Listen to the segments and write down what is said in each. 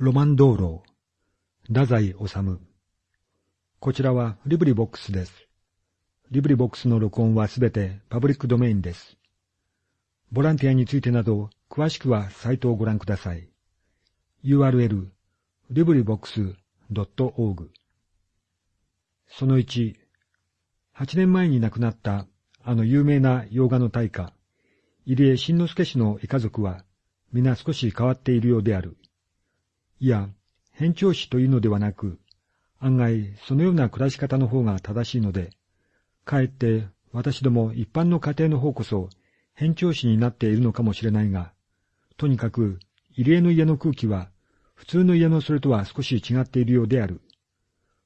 ろまん燈籠、太宰治。こちらは LibriVox です。 LibriVox の録音はすべてパブリックドメインです。ボランティアについてなど、詳しくはサイトをご覧ください。URL、 LibriVox .org その1、8年前に亡くなったあの有名な洋画の大家、入江新之助氏の家族は、皆少し変わっているようである。いや、変調子というのではなく、案外そのような暮らし方の方が正しいので、かえって私ども一般の家庭の方こそ変調子になっているのかもしれないが、とにかく入江の家の空気は普通の家のそれとは少し違っているようである。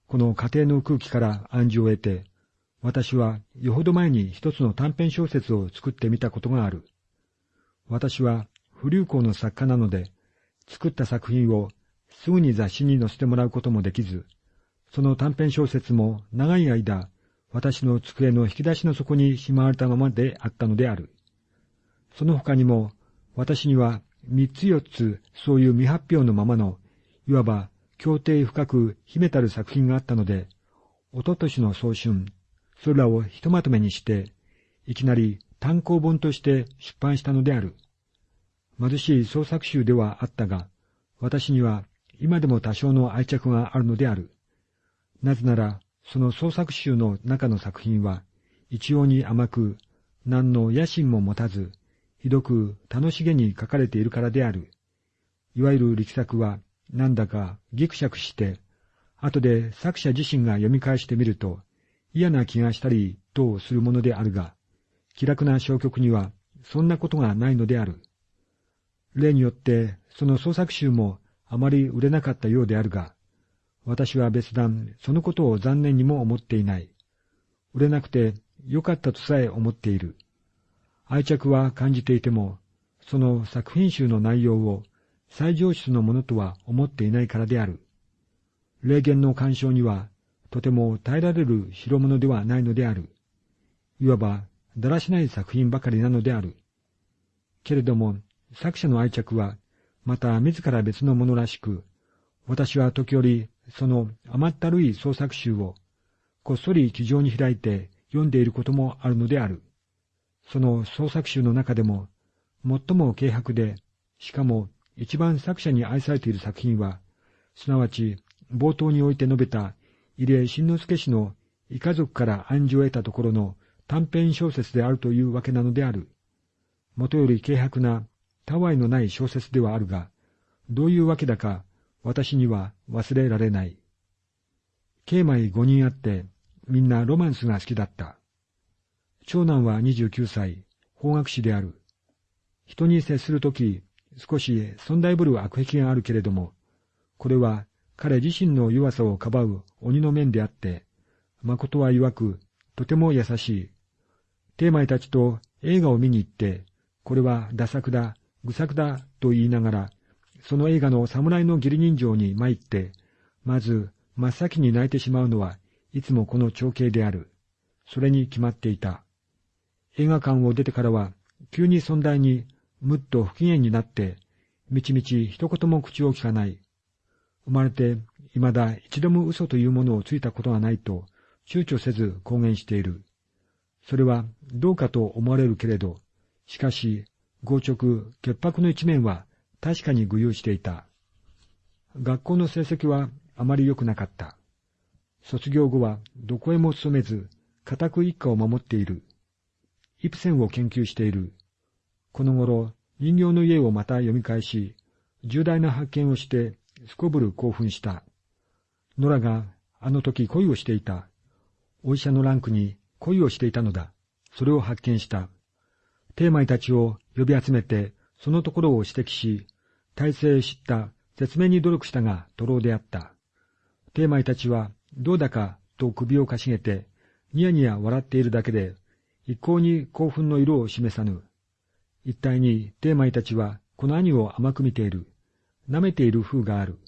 この家庭の空気から暗示を得て、私はよほど前に一つの短編小説を作ってみたことがある。私は不流行の作家なので、作った作品をすぐに雑誌に載せてもらうこともできず、その短編小説も長い間、私の机の引き出しの底にしまわれたままであったのである。その他にも、私には三つ四つそういう未発表のままの、いわば協定深く秘めたる作品があったので、おととしの早春、それらをひとまとめにして、いきなり単行本として出版したのである。貧しい創作集ではあったが、私には今でも多少の愛着があるのである。なぜなら、その創作集の中の作品は、一様に甘く、何の野心も持たず、ひどく楽しげに書かれているからである。いわゆる力作は、なんだかぎくしゃくして、後で作者自身が読み返してみると、嫌な気がしたりとするものであるが、気楽な小曲にはそんなことがないのである。例によって、その創作集もあまり売れなかったようであるが、私は別段そのことを残念にも思っていない。売れなくてよかったとさえ思っている。愛着は感じていても、その作品集の内容を最上質のものとは思っていないからである。霊言の干渉には、とても耐えられる代物ではないのである。いわば、だらしない作品ばかりなのである。けれども、作者の愛着は、また自ら別のものらしく、私は時折、その甘ったるい創作集を、こっそり気丈に開いて読んでいることもあるのである。その創作集の中でも、最も軽薄で、しかも一番作者に愛されている作品は、すなわち冒頭において述べた入江新之助氏の異家族から暗示を得たところの短編小説であるというわけなのである。もとより軽薄な、たわいのない小説ではあるが、どういうわけだか私には忘れられない。慶米五人あって、みんなロマンスが好きだった。長男は29歳、法学士である。人に接するとき、少し尊大ぶる悪癖があるけれども、これは彼自身の弱さをかばう鬼の面であって、誠は曰く、とても優しい。テーマイたちと映画を見に行って、これはダ作だ、愚作だと言いながら、その映画の侍の義理人情に参って、まず真っ先に泣いてしまうのはいつもこの長兄である。それに決まっていた。映画館を出てからは、急に尊大にむっと不機嫌になって、みちみち一言も口を聞かない。生まれて未だ一度も嘘というものをついたことがないと、躊躇せず公言している。それはどうかと思われるけれど、しかし、強直、潔白の一面は確かに具有していた。学校の成績はあまり良くなかった。卒業後はどこへも勤めず、固く一家を守っている。イプセンを研究している。この頃、人形の家をまた読み返し、重大な発見をして、すこぶる興奮した。ノラがあの時恋をしていた。お医者のランクに恋をしていたのだ。それを発見した。テーマイたちを呼び集めて、そのところを指摘し、体制知った説明に努力したが、徒労であった。テーマイたちは、どうだかと首をかしげて、ニヤニヤ笑っているだけで、一向に興奮の色を示さぬ。一体にテーマイたちは、この兄を甘く見ている。舐めている風がある。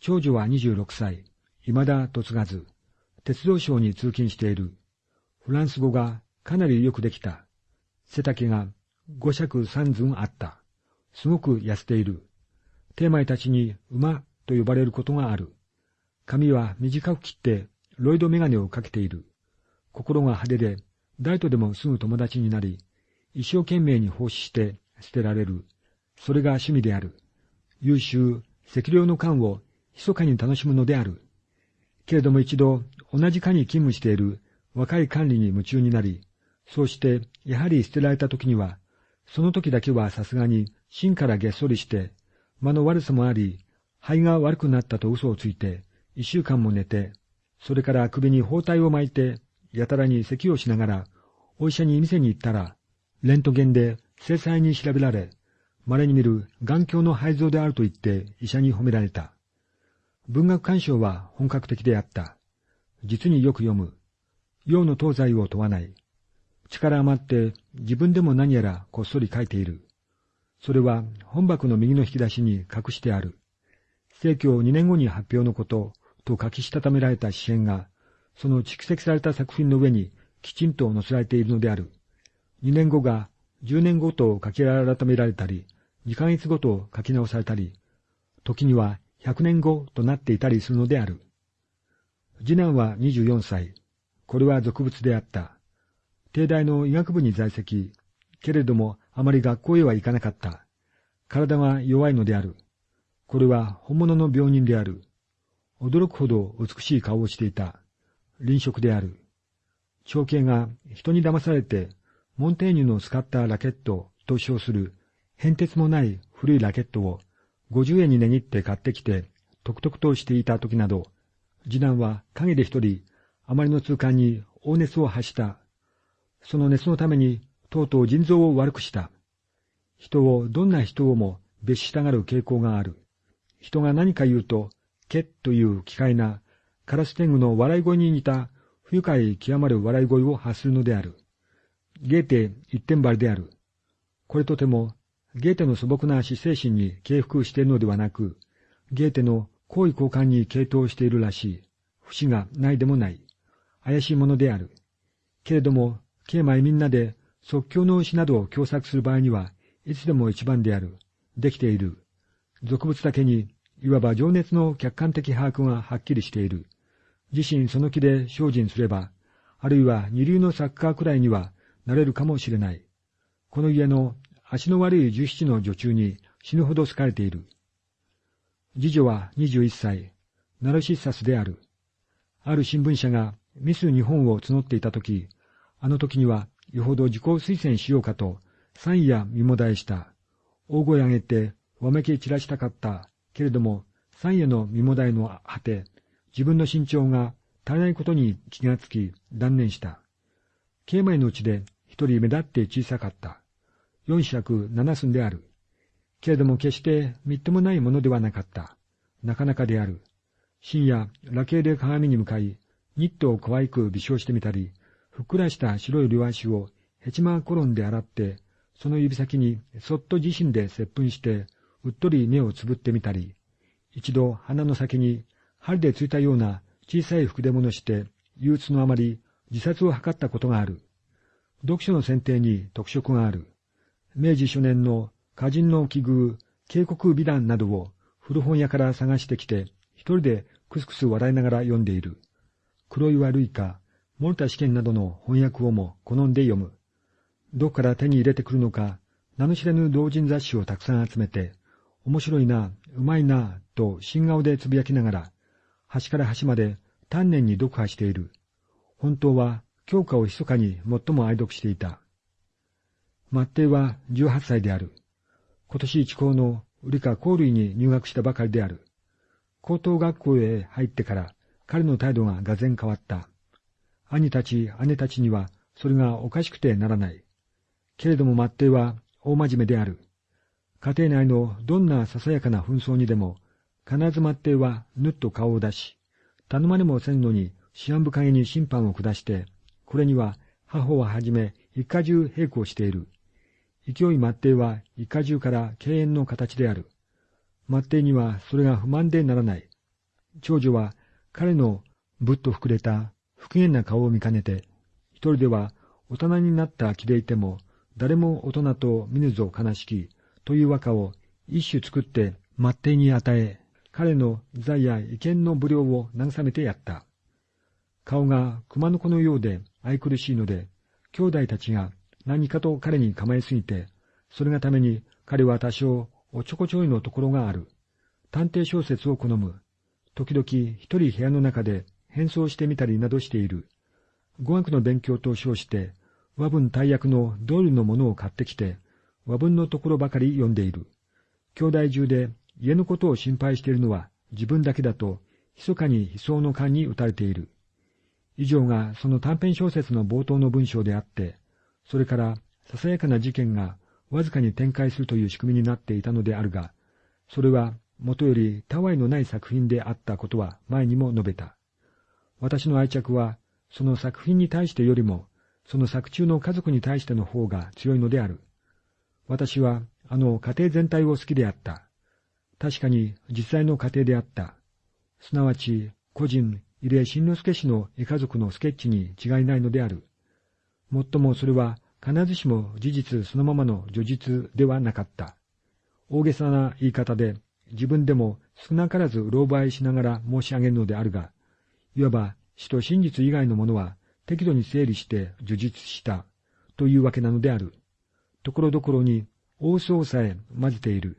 長女は26歳、未だ嫁がず、鉄道省に通勤している。フランス語がかなりよくできた。背丈が五尺三寸あった。すごく痩せている。テーマイたちに馬と呼ばれることがある。髪は短く切ってロイドメガネをかけている。心が派手で、誰とでもすぐ友達になり、一生懸命に奉仕して捨てられる。それが趣味である。優秀、赤量の缶を密かに楽しむのである。けれども一度、同じ課に勤務している若い管理に夢中になり、そうして、やはり捨てられた時には、その時だけはさすがに芯からげっそりして、間の悪さもあり、肺が悪くなったと嘘をついて、一週間も寝て、それから首に包帯を巻いて、やたらに咳をしながら、お医者に店に行ったら、レントゲンで精細に調べられ、稀に見る眼鏡の肺臓であると言って医者に褒められた。文学鑑賞は本格的であった。実によく読む。洋の東西を問わない。力余って自分でも何やらこっそり書いている。それは本箱の右の引き出しに隠してある。正教2年後に発表のことと書きしたためられた支援が、その蓄積された作品の上にきちんと載せられているのである。2年後が10年後と書き改められたり、2ヶ月ごと書き直されたり、時には100年後となっていたりするのである。次男は24歳。これは俗物であった。帝大の医学部に在籍。けれどもあまり学校へは行かなかった。体が弱いのである。これは本物の病人である。驚くほど美しい顔をしていた。臨食である。長兄が人に騙されて、モンテーニュの使ったラケットと称する変哲もない古いラケットを50円に値切って買ってきて、とくとくとしていた時など、次男は影で一人、あまりの痛感に大熱を発した。その熱のために、とうとう腎臓を悪くした。人をどんな人をも別したがる傾向がある。人が何か言うと、けっという奇怪な、カラス天狗の笑い声に似た、不愉快極まる笑い声を発するのである。ゲーテ一点張りである。これとても、ゲーテの素朴な死精神に敬服しているのではなく、ゲーテの好意交換に傾倒しているらしい。節がないでもない。怪しいものである。けれども、慶米みんなで即興の牛などを共作する場合には、いつでも一番である。できている。俗物だけに、いわば情熱の客観的把握がはっきりしている。自身その気で精進すれば、あるいは二流のサッカーくらいにはなれるかもしれない。この家の足の悪い十七の女中に死ぬほど好かれている。次女は21歳、ナルシッサスである。ある新聞社がミス日本を募っていたとき、あの時にはよほど自己推薦しようかと、三夜見もだえした。大声上げて、わめき散らしたかった。けれども、三夜の見もだえの果て、自分の身長が足りないことに気がつき、断念した。慶米のうちで一人目立って小さかった。四尺七寸である。けれども決してみっともないものではなかった。なかなかである。深夜、ラケで鏡に向かい、ニットを可愛く微笑してみたり、ふっくらした白い両足をヘチマコロンで洗って、その指先にそっと自身で接吻して、うっとり目をつぶってみたり、一度鼻の先に針でついたような小さい服で物して、憂鬱のあまり自殺を図ったことがある。読書の選定に特色がある。明治初年の歌人の奇遇、警告美談などを古本屋から探してきて、一人でクスクス笑いながら読んでいる。黒岩類か、森田試験などの翻訳をも好んで読む。どこから手に入れてくるのか、名の知れぬ同人雑誌をたくさん集めて、面白いな、うまいな、と新顔でつぶやきながら、端から端まで丹念に読破している。本当は教科を密かに最も愛読していた。マッテイは18歳である。今年一高の理科工類に入学したばかりである。高等学校へ入ってから彼の態度ががぜん変わった。兄たち、姉たちにはそれがおかしくてならない。けれどもマッテイは大真面目である。家庭内のどんなささやかな紛争にでも、必ずマッテイはぬっと顔を出し、頼まれもせんのに思案深げに審判を下して、これには母をはじめ一家中並行している。勢いマッテイは一家中から敬遠の形である。マッテイにはそれが不満でならない。長女は彼のぶっと膨れた不機嫌な顔を見かねて、一人では大人になった気でいても、誰も大人と見ぬぞ悲しき、という和歌を一首作って末手に与え、彼の財や意見の無料を慰めてやった。顔が熊の子のようで愛くるしいので、兄弟たちが何かと彼に構えすぎて、それがために彼は多少おちょこちょいのところがある。探偵小説を好む。時々一人部屋の中で変装してみたりなどしている。語学の勉強と称して、和文大役のドールのものを買ってきて、和文のところばかり読んでいる。兄弟中で家のことを心配しているのは自分だけだと、密かに悲壮の勘に打たれている。以上がその短編小説の冒頭の文章であって、それからささやかな事件がわずかに展開するという仕組みになっていたのであるが、それはもとよりたわいのない作品であったことは前にも述べた。私の愛着は、その作品に対してよりも、その作中の家族に対しての方が強いのである。私は、あの家庭全体を好きであった。確かに実際の家庭であった。すなわち、個人、入江新之助氏の絵家族のスケッチに違いないのである。もっともそれは必ずしも事実そのままの叙述ではなかった。大げさな言い方で自分でも少なからず狼狽しながら申し上げるのであるが、いわば死と真実以外のものは適度に整理して叙述したというわけなのである。ところどころに大相さえ混ぜている。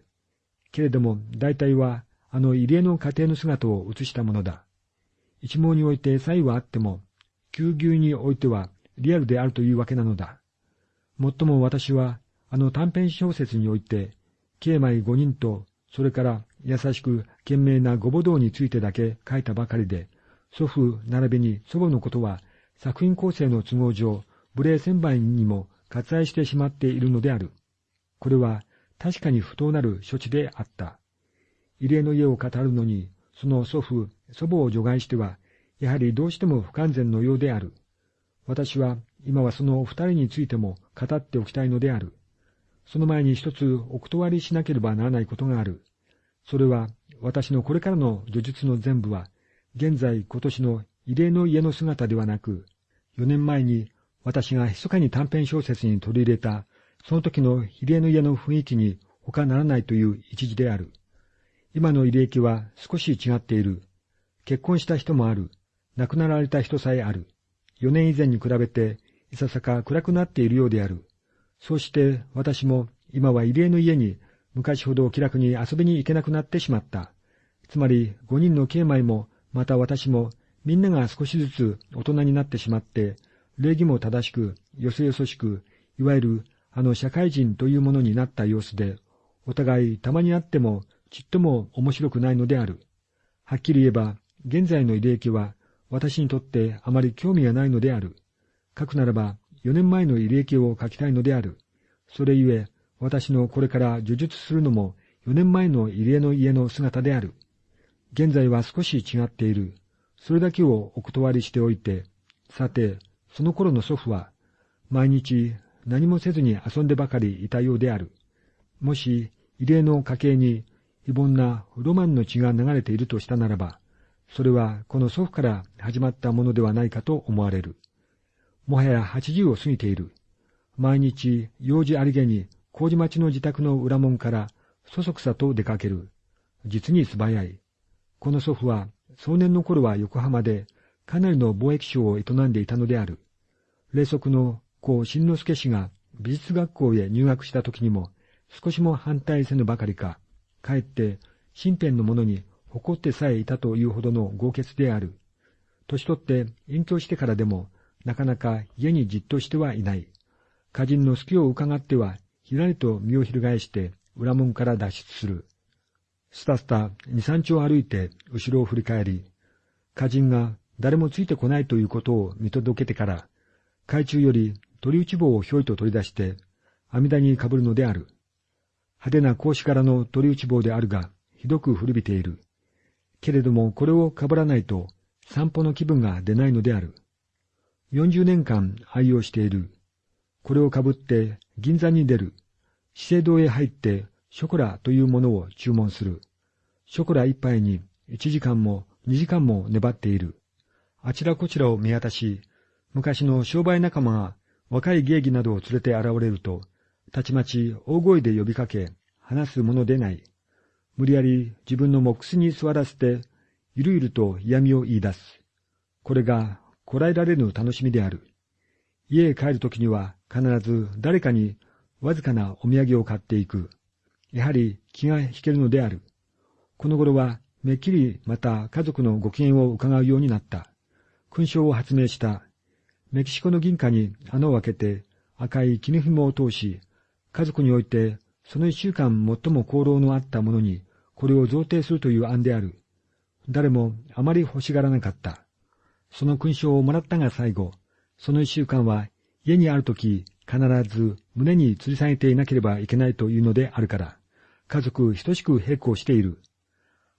けれども大体はあの入江の家庭の姿を映したものだ。一網において差異はあっても、急牛においてはリアルであるというわけなのだ。もっとも私は、あの短編小説において、慶米五人と、それから優しく賢明なご母道についてだけ書いたばかりで、祖父並びに祖母のことは作品構成の都合上、無礼千倍にも割愛してしまっているのである。これは確かに不当なる処置であった。異例の家を語るのに、その祖父、祖母を除外しては、やはりどうしても不完全のようである。私は今はそのお二人についても語っておきたいのである。その前に一つお断りしなければならないことがある。それは私のこれからの叙述の全部は、現在今年の異例の家の姿ではなく、4年前に私が密かに短編小説に取り入れた、その時の異例の家の雰囲気に他ならないという一時である。今の慰霊記は少し違っている。結婚した人もある。亡くなられた人さえある。4年以前に比べて、いささか暗くなっているようである。そうして私も今は慰霊の家に昔ほど気楽に遊びに行けなくなってしまった。つまり5人の慶米もまた私もみんなが少しずつ大人になってしまって、礼儀も正しく、よそよそしく、いわゆるあの社会人というものになった様子で、お互いたまに会ってもちっとも面白くないのである。はっきり言えば、現在の慰霊記は、私にとってあまり興味がないのである。書くならば、4年前の慰霊記を書きたいのである。それゆえ、私のこれから叙述するのも、4年前の慰霊の家の姿である。現在は少し違っている。それだけをお断りしておいて、さて、その頃の祖父は、毎日何もせずに遊んでばかりいたようである。もし、慰霊の家系に非凡なロマンの血が流れているとしたならば、それはこの祖父から始まったものではないかと思われる。もはや八十を過ぎている。毎日、用事ありげに、麹町の自宅の裏門から、そそくさと出かける。実に素早い。この祖父は、壮年の頃は横浜で、かなりの貿易商を営んでいたのである。霊息の子新之助氏が美術学校へ入学した時にも、少しも反対せぬばかりか、かえって身辺の者に誇ってさえいたというほどの豪傑である。年取って隠居してからでも、なかなか家にじっとしてはいない。家人の隙を伺っては、ひらりと身を翻して裏門から脱出する。スタスタ二三丁歩いて後ろを振り返り、家人が誰もついてこないということを見届けてから、海中より鳥打ち棒をひょいと取り出して、網田にかぶるのである。派手な格子からの鳥打ち棒であるが、ひどく古びている。けれどもこれをかぶらないと散歩の気分が出ないのである。40年間愛用している。これをかぶって銀座に出る。資生堂へ入ってショコラというものを注文する。ショコラ一杯に1時間も2時間も粘っている。あちらこちらを見渡し、昔の商売仲間が若い芸妓などを連れて現れると、たちまち大声で呼びかけ、話すものでない。無理やり自分の目視に座らせて、ゆるゆると嫌味を言い出す。これがこらえられぬ楽しみである。家へ帰るときには必ず誰かにわずかなお土産を買っていく。やはり気が引けるのである。この頃はめっきりまた家族のご機嫌を伺うようになった。勲章を発明した。メキシコの銀貨に穴を開けて赤い絹紐を通し、家族においてその一週間最も功労のあったものにこれを贈呈するという案である。誰もあまり欲しがらなかった。その勲章をもらったが最後、その一週間は家にあるとき必ず胸に吊り下げていなければいけないというのであるから、家族等しく並行している。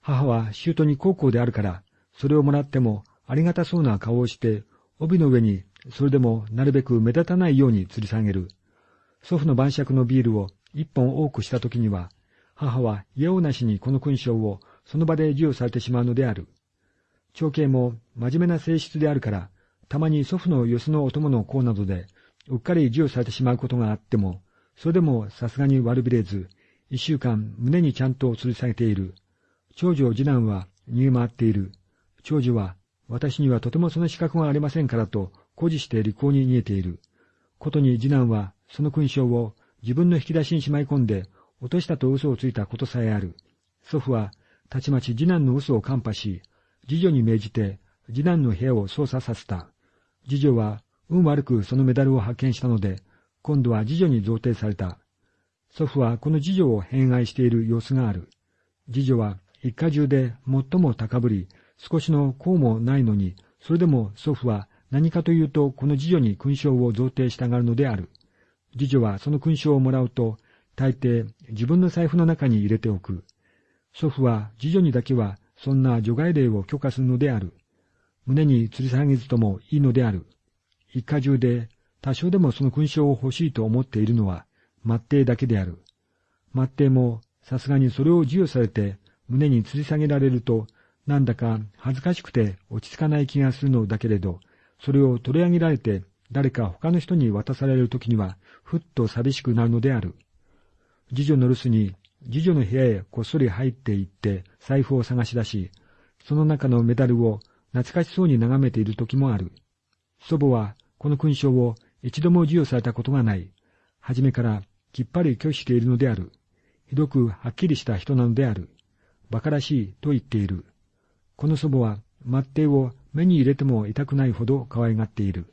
母は姑に高校であるから、それをもらってもありがたそうな顔をして、帯の上にそれでもなるべく目立たないように吊り下げる。祖父の晩酌のビールを一本多くした時には、母は家をなしにこの勲章をその場で授与されてしまうのである。長兄も真面目な性質であるから、たまに祖父のよそのお供の功などで、うっかり授与されてしまうことがあっても、それでもさすがに悪びれず、一週間胸にちゃんと吊り下げている。長女次男は逃げ回っている。長女は、私にはとてもその資格がありませんからと、誇示して利口に逃げている。ことに次男は、その勲章を自分の引き出しにしまい込んで、落としたと嘘をついたことさえある。祖父は、たちまち次男の嘘を看破し、次女に命じて、次男の部屋を操作させた。次女は、運悪くそのメダルを発見したので、今度は次女に贈呈された。祖父はこの次女を偏愛している様子がある。次女は一家中で最も高ぶり、少しの功もないのに、それでも祖父は何かというとこの次女に勲章を贈呈したがるのである。次女はその勲章をもらうと、大抵自分の財布の中に入れておく。祖父は次女にだけはそんな除外令を許可するのである。胸に吊り下げずともいいのである。一家中で多少でもその勲章を欲しいと思っているのは、末帝だけである。末帝もさすがにそれを授与されて胸に吊り下げられると、なんだか恥ずかしくて落ち着かない気がするのだけれど、それを取り上げられて誰か他の人に渡されるときには、ふっと寂しくなるのである。次女の留守に、次女の部屋へこっそり入って行って財布を探し出し、その中のメダルを懐かしそうに眺めている時もある。祖母はこの勲章を一度も授与されたことがない。はじめからきっぱり拒否しているのである。ひどくはっきりした人なのである。馬鹿らしいと言っている。この祖母は末帝を目に入れても痛くないほど可愛がっている。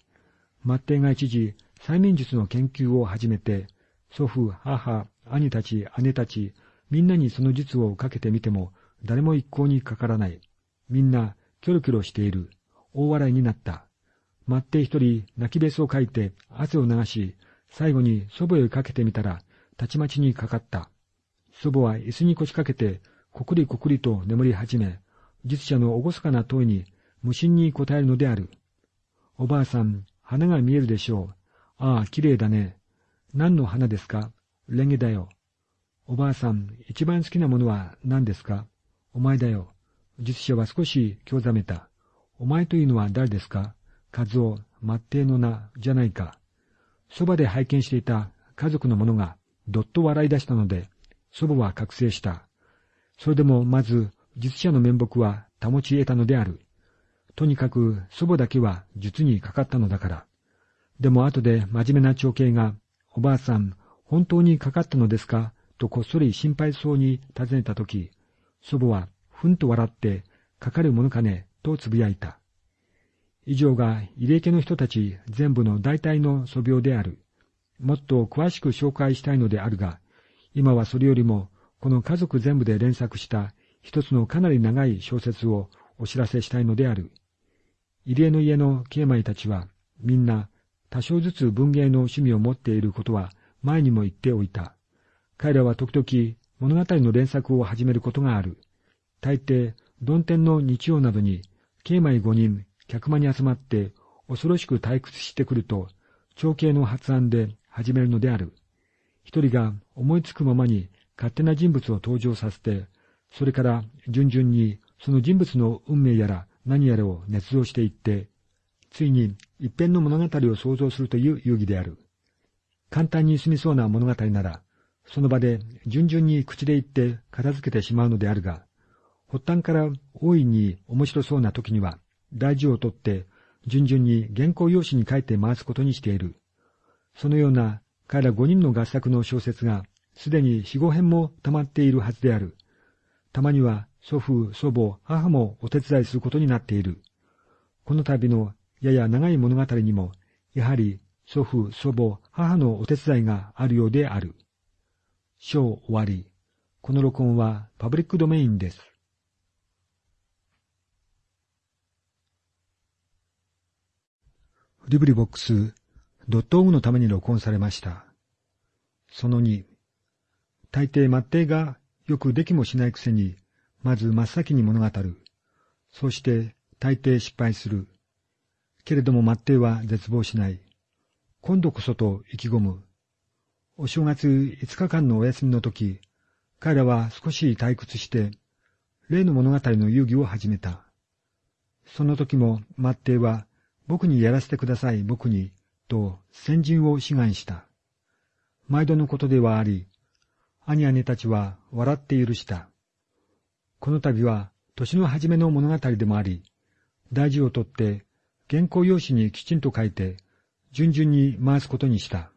末帝が一時、催眠術の研究を始めて、祖父、母、兄たち、姉たち、みんなにその術をかけてみても、誰も一向にかからない。みんな、キョロキョロしている。大笑いになった。末帝一人、泣きべそをかいて、汗を流し、最後に祖母へかけてみたら、たちまちにかかった。祖母は椅子に腰掛けて、こくりこくりと眠り始め、術者の厳かな問いに無心に答えるのである。おばあさん、花が見えるでしょう。ああ、綺麗だね。何の花ですか？レンゲだよ。おばあさん、一番好きなものは何ですか？お前だよ。術者は少し興ざめた。お前というのは誰ですか？和夫、末帝の名、じゃないか。そばで拝見していた家族の者がどっと笑い出したので、祖母は覚醒した。それでもまず、術者の面目は保ち得たのである。とにかく祖母だけは術にかかったのだから。でも後で真面目な長兄が、おばあさん、本当にかかったのですか？とこっそり心配そうに尋ねたとき、祖母はふんと笑って、かかるものかね、とつぶやいた。以上が入江家の人たち全部の大体の素病である。もっと詳しく紹介したいのであるが、今はそれよりも、この家族全部で連作した一つのかなり長い小説をお知らせしたいのである。入江の家の慶米たちは、みんな多少ずつ文芸の趣味を持っていることは前にも言っておいた。彼らは時々物語の連作を始めることがある。大抵、曇天の日曜などに、慶米五人、客間に集まって恐ろしく退屈してくると、長兄の発案で始めるのである。一人が思いつくままに勝手な人物を登場させて、それから順々にその人物の運命やら何やらを捏造していって、ついに一編の物語を想像するという遊戯である。簡単に済みそうな物語なら、その場で順々に口で言って片付けてしまうのであるが、発端から大いに面白そうな時には、大事をとって順々に原稿用紙に書いて回すことにしている。そのような彼ら五人の合作の小説がすでに四五編も溜まっているはずである。たまには祖父、祖母、母もお手伝いすることになっている。この度のやや長い物語にも、やはり祖父、祖母、母のお手伝いがあるようである。章終わり。この録音はパブリックドメインです。リブリボックス、ドットオグのために録音されました。その2、大抵末定がよくできもしないくせに、まず真っ先に物語る。そうして大抵失敗する。けれども末定は絶望しない。今度こそと意気込む。お正月5日間のお休みの時、彼らは少し退屈して、例の物語の遊戯を始めた。その時も末定は僕にやらせてください、僕に、と先人を志願した。毎度のことではあり、兄姉たちは笑って許した。この度は年の初めの物語でもあり、大事をとって原稿用紙にきちんと書いて、順々に回すことにした。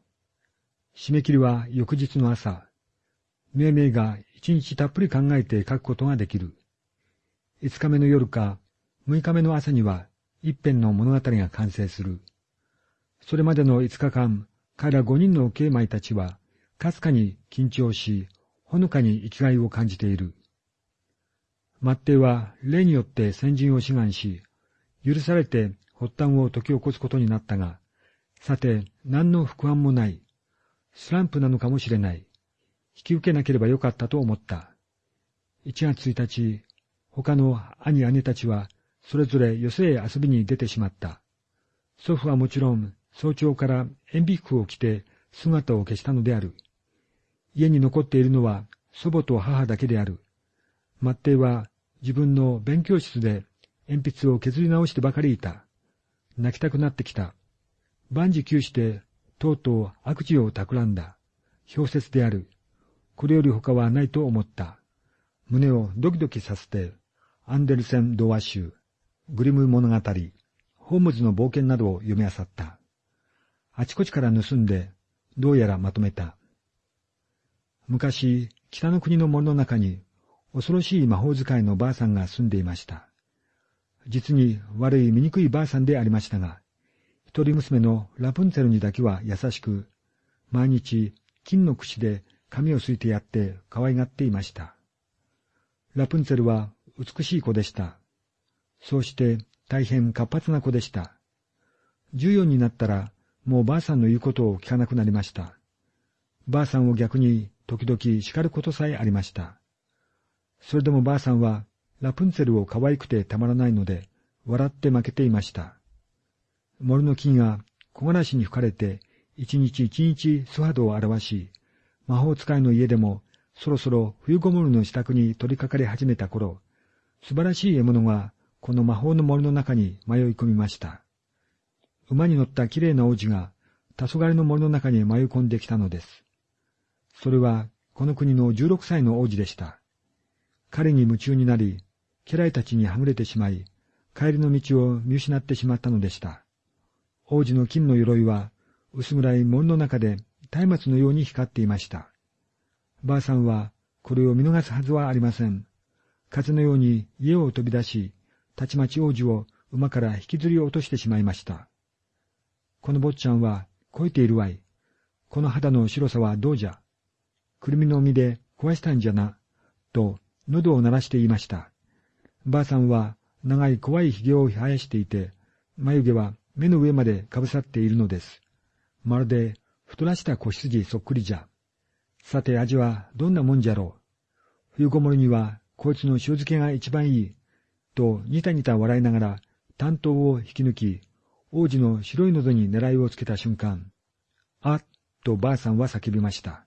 締め切りは翌日の朝、命名が一日たっぷり考えて書くことができる。五日目の夜か六日目の朝には一編の物語が完成する。それまでの五日間、彼ら五人の慶米たちは、かすかに緊張し、ほのかに生きがいを感じている。末帝は例によって先人を志願し、許されて発端を解き起こすことになったが、さて、何の副案もない。スランプなのかもしれない。引き受けなければよかったと思った。1月1日、他の兄姉たちはそれぞれ寄せへ遊びに出てしまった。祖父はもちろん早朝から塩ビ服を着て姿を消したのである。家に残っているのは祖母と母だけである。末帝は自分の勉強室で鉛筆を削り直してばかりいた。泣きたくなってきた。万事休して、とうとう悪事を企んだ。氷雪である。これより他はないと思った。胸をドキドキさせて、アンデルセン童話集、グリム物語、ホームズの冒険などを読み漁った。あちこちから盗んで、どうやらまとめた。昔、北の国の森の中に、恐ろしい魔法使いのばあさんが住んでいました。実に悪い醜いばあさんでありましたが、一人娘のラプンツェルにだけは優しく、毎日金の櫛で髪をすいてやって可愛がっていました。ラプンツェルは美しい子でした。そうして大変活発な子でした。十四になったら、もうばあさんの言うことを聞かなくなりました。ばあさんを逆に時々叱ることさえありました。それでもばあさんは、ラプンツェルを可愛くてたまらないので、笑って負けていました。森の木が木枯らしに吹かれて、一日一日素肌を表し、魔法使いの家でもそろそろ冬ごもりの支度に取り掛かり始めた頃、素晴らしい獲物がこの魔法の森の中に迷い込みました。馬に乗った綺麗な王子が、黄昏の森の中に迷い込んできたのです。それは、この国の16歳の王子でした。彼に夢中になり、家来たちにはぐれてしまい、帰りの道を見失ってしまったのでした。王子の金の鎧は、薄暗い森の中で松明のように光っていました。ばあさんは、これを見逃すはずはありません。風のように家を飛び出し、たちまち王子を馬から引きずり落としてしまいました。この坊ちゃんは、肥えているわい。この肌の白さはどうじゃ。くるみの実で壊したんじゃな。と、喉を鳴らして言いました。ばあさんは、長い怖い髭を生やしていて、眉毛は目の上までかぶさっているのです。まるで、太らした子羊そっくりじゃ。さて味はどんなもんじゃろう。冬ごもりには、こいつの塩漬けが一番いい。とニタニタ笑いながら担当を引き抜き、王子の白い喉に狙いをつけた瞬間、あっとばあさんは叫びました。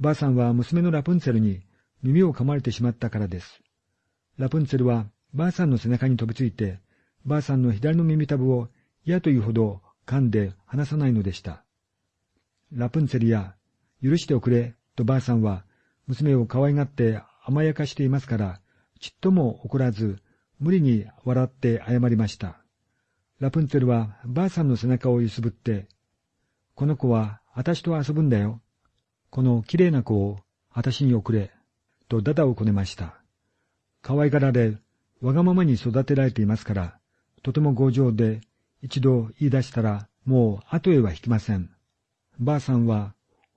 ばあさんは娘のラプンツェルに耳を噛まれてしまったからです。ラプンツェルはばあさんの背中に飛びついて、ばあさんの左の耳たぶを嫌というほど噛んで離さないのでした。ラプンツェルや、許しておくれ、とばあさんは娘を可愛がって甘やかしていますから、ちっとも怒らず、無理に笑って謝りました。ラプンツェルはばあさんの背中を揺すぶって、この子は私と遊ぶんだよ。この綺麗な子を私に送れ、とダダをこねました。可愛がられ、わがままに育てられていますから、とても強情で、一度言い出したら、もう後へは引きません。ばあさんは、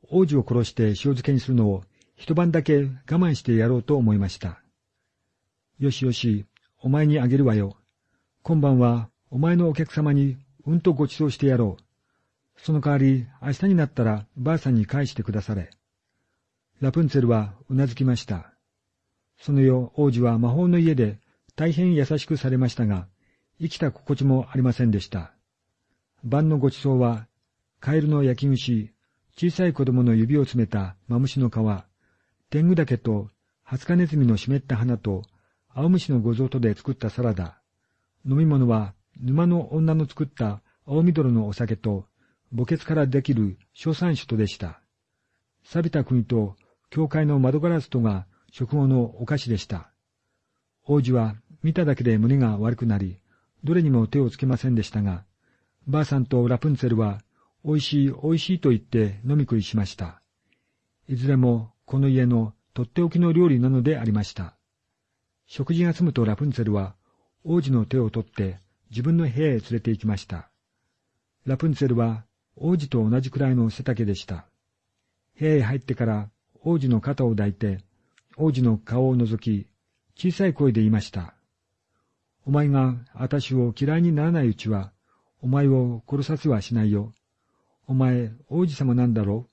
王子を殺して塩漬けにするのを一晩だけ我慢してやろうと思いました。よしよし、お前にあげるわよ。今晩はお前のお客様にうんとご馳走してやろう。その代わり、明日になったらばあさんに返してくだされ。ラプンツェルはうなずきました。その夜、王子は魔法の家で大変優しくされましたが、生きた心地もありませんでした。晩のご馳走は、カエルの焼き串、小さい子供の指を詰めたマムシの皮、天狗岳とハツカネズミの湿った花と、青虫のご贈とで作ったサラダ。飲み物は、沼の女の作った青緑のお酒と、墓穴からできる小山酒とでした。錆びた国と、教会の窓ガラスとが食後のお菓子でした。王子は見ただけで胸が悪くなり、どれにも手をつけませんでしたが、ばあさんとラプンツェルは、美味しい美味しいと言って飲み食いしました。いずれもこの家のとっておきの料理なのでありました。食事が済むとラプンツェルは、王子の手を取って自分の部屋へ連れて行きました。ラプンツェルは王子と同じくらいの背丈でした。部屋へ入ってから王子の肩を抱いて、王子の顔を覗き、小さい声で言いました。お前が私を嫌いにならないうちは、お前を殺させはしないよ。お前、王子様なんだろ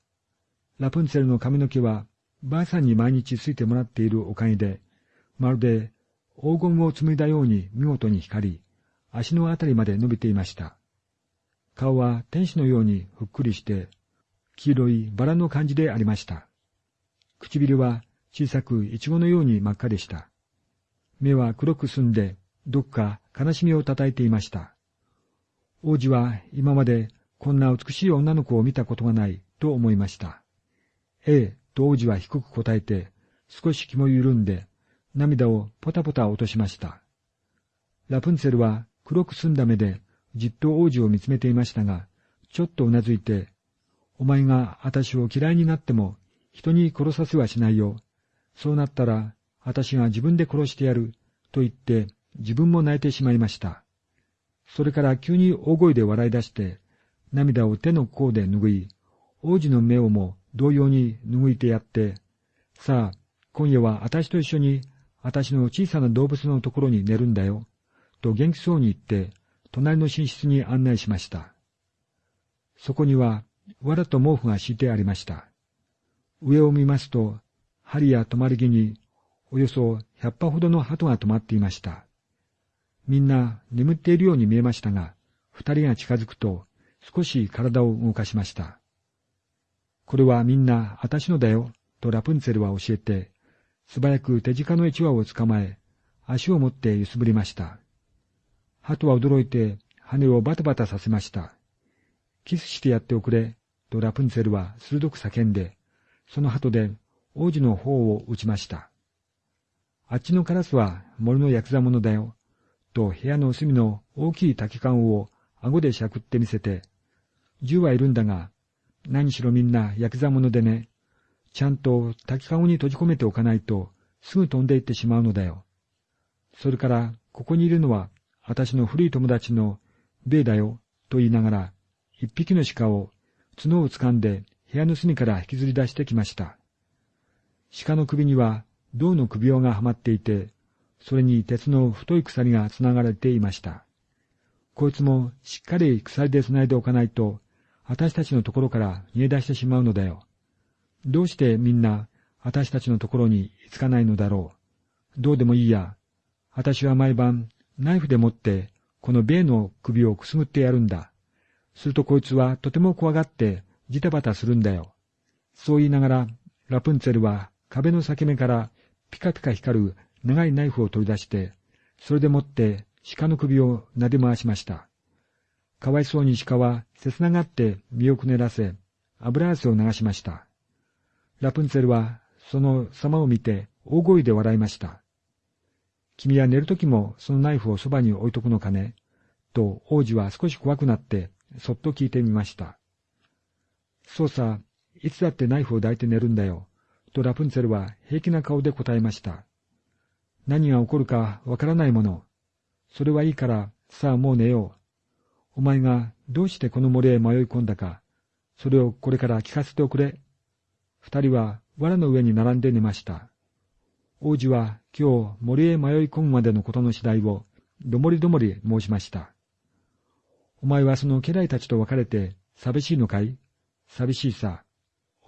うラプンツェルの髪の毛は、ばあさんに毎日ついてもらっているおかげで、まるで黄金を紡いだように見事に光り、足のあたりまで伸びていました。顔は天使のようにふっくりして、黄色いバラの感じでありました。唇は小さくイチゴのように真っ赤でした。目は黒く澄んで、どっか悲しみをたたえていました。王子は今までこんな美しい女の子を見たことがないと思いました。ええ、と王子は低く答えて、少し気も緩んで、涙をポタポタ落としました。ラプンツェルは黒く澄んだ目でじっと王子を見つめていましたが、ちょっとうなずいて、お前が私を嫌いになっても人に殺させはしないよ。そうなったら私が自分で殺してやる、と言って自分も泣いてしまいました。それから急に大声で笑い出して、涙を手の甲で拭い、王子の目をも同様に拭いてやって、さあ、今夜は私と一緒に、私の小さな動物のところに寝るんだよ、と元気そうに言って、隣の寝室に案内しました。そこには、藁と毛布が敷いてありました。上を見ますと、針や止まり木におよそ百羽ほどの鳩が止まっていました。みんな眠っているように見えましたが、二人が近づくと少し体を動かしました。これはみんな私のだよ、とラプンツェルは教えて、素早く手近の一羽を捕まえ、足を持って揺すぶりました。鳩は驚いて羽をバタバタさせました。キスしてやっておくれ、とラプンツェルは鋭く叫んで、その鳩で王子の方を撃ちました。あっちのカラスは森のヤクザ者だよ。と部屋の隅の大きい竹缶を顎でしゃくってみせて、銃はいるんだが、何しろみんなヤクザ者でね、ちゃんと竹籠に閉じ込めておかないと、すぐ飛んでいってしまうのだよ。それから、ここにいるのは、私の古い友達の、ベイだよ、と言いながら、一匹の鹿を、角を掴んで、部屋の隅から引きずり出してきました。鹿の首には、銅の首輪がはまっていて、それに鉄の太い鎖がつながれていました。こいつもしっかり鎖で繋いでおかないと、私たちのところから逃げ出してしまうのだよ。どうしてみんな私たちのところに居つかないのだろう？どうでもいいや。私は毎晩ナイフで持ってこの米の首をくすぐってやるんだ。するとこいつはとても怖がってジタバタするんだよ。そう言いながらラプンツェルは壁の裂け目からピカピカ光る長いナイフを取り出して、それでもって鹿の首を撫で回しました。かわいそうに鹿は切ながって身をくねらせ、油汗を流しました。ラプンツェルはその様を見て大声で笑いました。君は寝るときもそのナイフをそばに置いとくのかね？と王子は少し怖くなってそっと聞いてみました。そうさ、いつだってナイフを抱いて寝るんだよ？とラプンツェルは平気な顔で答えました。何が起こるかわからないもの。それはいいから、さあもう寝よう。お前がどうしてこの森へ迷い込んだか、それをこれから聞かせておくれ。二人は藁の上に並んで寝ました。王子は今日森へ迷い込むまでのことの次第をどもりどもり申しました。お前はその家来たちと別れて寂しいのかい？寂しいさ。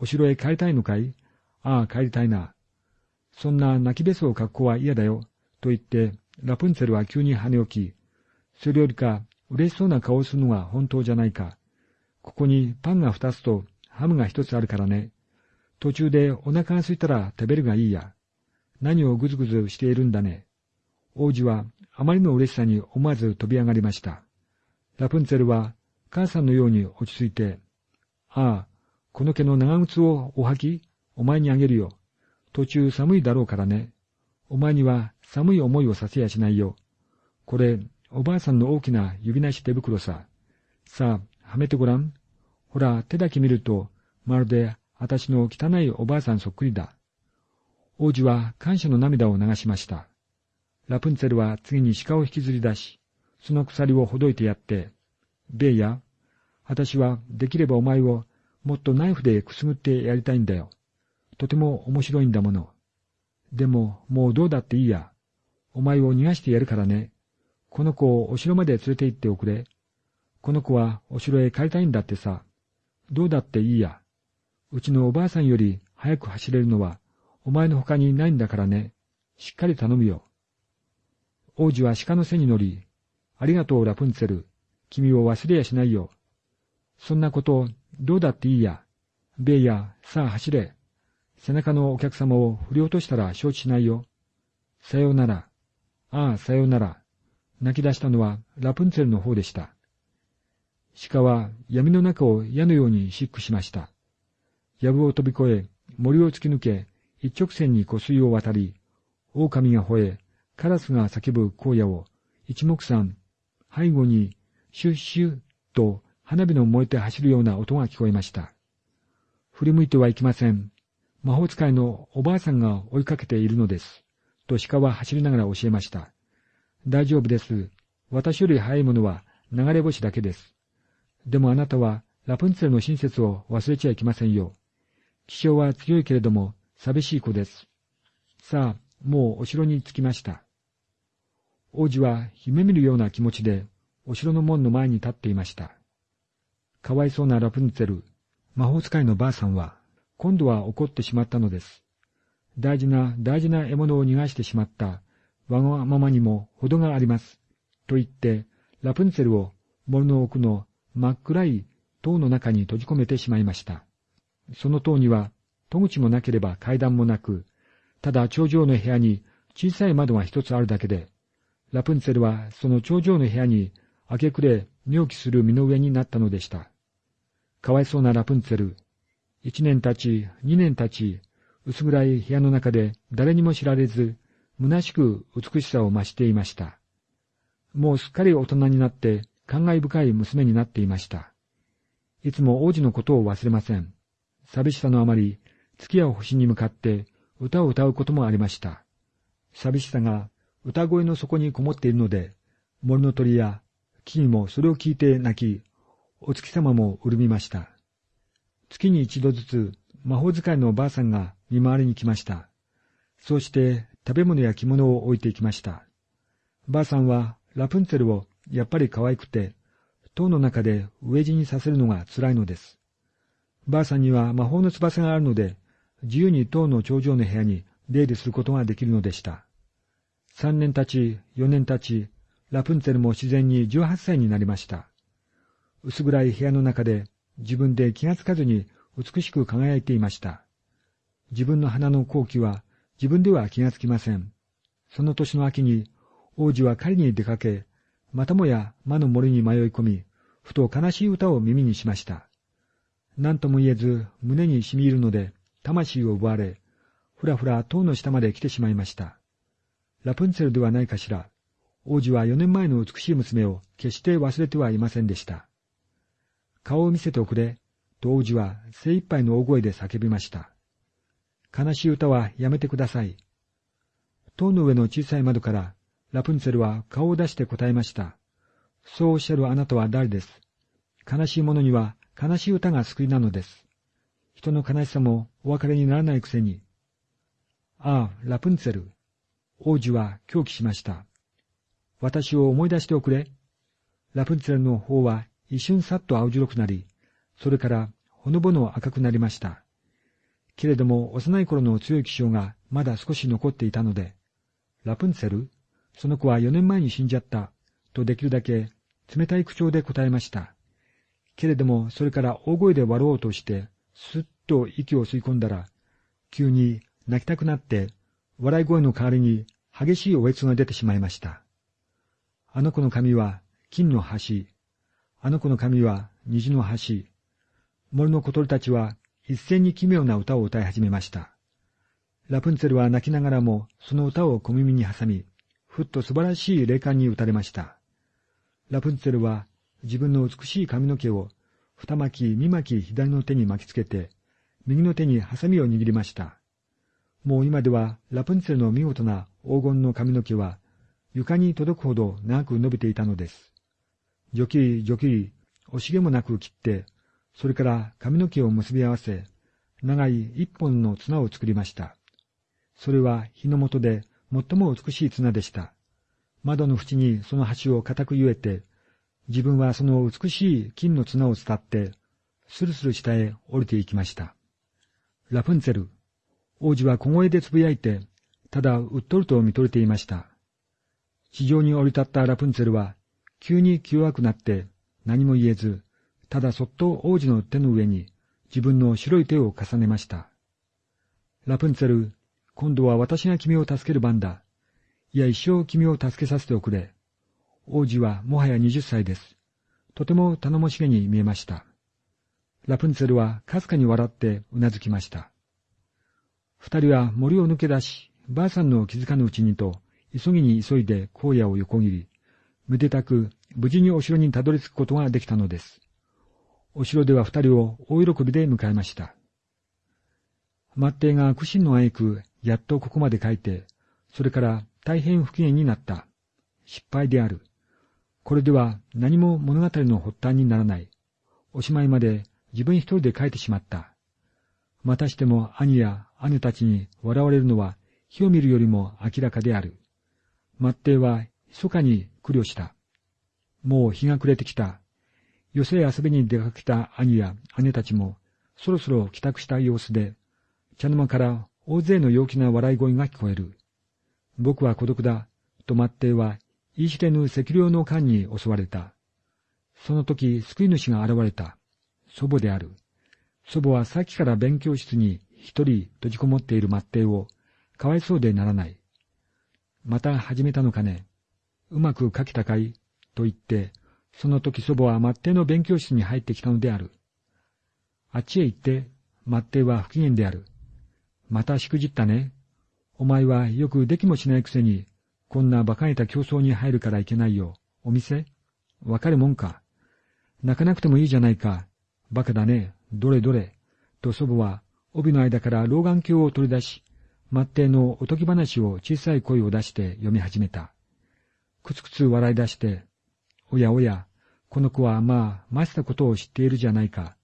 お城へ帰りたいのかい？ああ、帰りたいな。そんな泣きべそを格好は嫌だよ。と言って、ラプンツェルは急に跳ね起き、それよりか嬉しそうな顔をするのが本当じゃないか。ここにパンが二つとハムが一つあるからね。途中でお腹が空いたら食べるがいいや。何をぐずぐずしているんだね。王子はあまりの嬉しさに思わず飛び上がりました。ラプンツェルは母さんのように落ち着いて、ああ、この毛の長靴をお履きお前にあげるよ。途中寒いだろうからね。お前には寒い思いをさせやしないよ。これ、おばあさんの大きな指なし手袋さ。さあ、はめてごらん。ほら、手だけ見ると、まるで私の汚いおばあさんそっくりだ。王子は感謝の涙を流しました。ラプンツェルは次に鹿を引きずり出し、その鎖をほどいてやって、ベイヤ、私はできればお前をもっとナイフでくすぐってやりたいんだよ。とても面白いんだもの。でも、もうどうだっていいや。お前を逃がしてやるからね。この子をお城まで連れて行っておくれ。この子はお城へ帰りたいんだってさ。どうだっていいや。うちのおばあさんより早く走れるのは、お前の他にないんだからね。しっかり頼むよ。王子は鹿の背に乗り、ありがとうラプンツェル。君を忘れやしないよ。そんなこと、どうだっていいや。ベイヤ、さあ走れ。背中のお客様を振り落としたら承知しないよ。さようなら。ああ、さようなら。泣き出したのはラプンツェルの方でした。鹿は闇の中を矢のように疾駆しました。藪を飛び越え、森を突き抜け、一直線に湖水を渡り、狼が吠え、カラスが叫ぶ荒野を、一目散、背後に、シュッシュッと花火の燃えて走るような音が聞こえました。振り向いてはいけません。魔法使いのおばあさんが追いかけているのです。と鹿は走りながら教えました。大丈夫です。私より早いものは流れ星だけです。でもあなたはラプンツェルの親切を忘れちゃいけませんよ。気象は強いけれども寂しい子です。さあ、もうお城に着きました。王子は夢見るような気持ちでお城の門の前に立っていました。かわいそうなラプンツェル、魔法使いのばあさんは、今度は怒ってしまったのです。大事な大事な獲物を逃がしてしまったわがままにも程があります。と言って、ラプンツェルを森の奥の真っ暗い塔の中に閉じ込めてしまいました。その塔には戸口もなければ階段もなく、ただ頂上の部屋に小さい窓が一つあるだけで、ラプンツェルはその頂上の部屋に明け暮れ寝起きする身の上になったのでした。かわいそうなラプンツェル。一年経ち、二年経ち、薄暗い部屋の中で誰にも知られず、虚しく美しさを増していました。もうすっかり大人になって感慨深い娘になっていました。いつも王子のことを忘れません。寂しさのあまり、月や星に向かって歌を歌うこともありました。寂しさが歌声の底にこもっているので、森の鳥や木々もそれを聞いて泣き、お月様も潤みました。月に一度ずつ魔法使いのおばあさんが見回りに来ました。そうして食べ物や着物を置いていきました。ばあさんはラプンツェルをやっぱり可愛くて、塔の中で飢え死にさせるのが辛いのです。ばあさんには魔法の翼があるので、自由に塔の頂上の部屋に出入りすることができるのでした。三年経ち、四年経ち、ラプンツェルも自然に十八歳になりました。薄暗い部屋の中で自分で気がつかずに美しく輝いていました。自分の花の好機は自分では気がつきません。その年の秋に王子は狩りに出かけ、またもや魔の森に迷い込み、ふと悲しい歌を耳にしました。何とも言えず胸に染み入るので魂を奪われ、ふらふら塔の下まで来てしまいました。ラプンツェルではないかしら。王子は4年前の美しい娘を決して忘れてはいませんでした。顔を見せておくれ、と王子は精一杯の大声で叫びました。悲しい歌はやめてください。塔の上の小さい窓からラプンツェルは顔を出して答えました。そうおっしゃるあなたは誰です悲しい者には悲しい歌が救いなのです。人の悲しさもお別れにならないくせに。ああ、ラプンツェル。王子は狂気しました。私を思い出しておくれ。ラプンツェルの方は一瞬さっと青白くなり、それからほのぼの赤くなりました。けれども幼い頃の強い気象がまだ少し残っていたので、ラプンツェルその子は4年前に死んじゃった、とできるだけ冷たい口調で答えました。けれどもそれから大声で笑おうとして、すっと息を吸い込んだら、急に泣きたくなって、笑い声の代わりに激しいおえつが出てしまいました。あの子の髪は金の橋。あの子の髪は虹の橋。森の小鳥たちは一斉に奇妙な歌を歌い始めました。ラプンツェルは泣きながらもその歌を小耳に挟み、ふっと素晴らしい霊感に打たれました。ラプンツェルは自分の美しい髪の毛を二巻き三巻左の手に巻きつけて、右の手にハサミを握りました。もう今ではラプンツェルの見事な黄金の髪の毛は床に届くほど長く伸びていたのです。ジョキリジョキリ、惜しげもなく切って、それから髪の毛を結び合わせ、長い一本の綱を作りました。それは日の元で最も美しい綱でした。窓の縁にその端を固くゆえて、自分はその美しい金の綱を伝って、スルスル下へ降りていきました。ラプンツェル、王子は小声でつぶやいて、ただうっとると見とれていました。地上に降り立ったラプンツェルは、急に気弱くなって何も言えず、ただそっと王子の手の上に自分の白い手を重ねました。ラプンツェル、今度は私が君を助ける番だ。いや、一生君を助けさせておくれ。王子はもはや二十歳です。とても頼もしげに見えました。ラプンツェルはかすかに笑ってうなずきました。二人は森を抜け出し、ばあさんの気づかぬうちにと急ぎに急いで荒野を横切り、めでたく無事にお城にたどり着くことができたのです。お城では二人を大喜びで迎えました。末帝が苦心のあえく、やっとここまで書いて、それから大変不機嫌になった。失敗である。これでは何も物語の発端にならない。おしまいまで自分一人で書いてしまった。またしても兄や姉たちに笑われるのは火を見るよりも明らかである。末帝は密かに苦慮した。もう日が暮れてきた。寄せ遊びに出かけた兄や姉たちも、そろそろ帰宅した様子で、茶の間から大勢の陽気な笑い声が聞こえる。僕は孤独だ、と末帝は、言い知れぬ赤量の間に襲われた。その時、救い主が現れた。祖母である。祖母はさっきから勉強室に一人閉じこもっている末帝を、かわいそうでならない。また始めたのかね。うまく書けたかい？と言って、その時祖母は末帝の勉強室に入ってきたのである。あっちへ行って、末帝は不機嫌である。またしくじったね。お前はよくできもしないくせに、こんな馬鹿げた競争に入るからいけないよ。お店？わかるもんか。泣かなくてもいいじゃないか。馬鹿だね。どれどれ。と祖母は、帯の間から老眼鏡を取り出し、末帝のおとぎ話を小さい声を出して読み始めた。くつくつ笑い出して、おやおや、この子はまあ、ましたことを知っているじゃないか。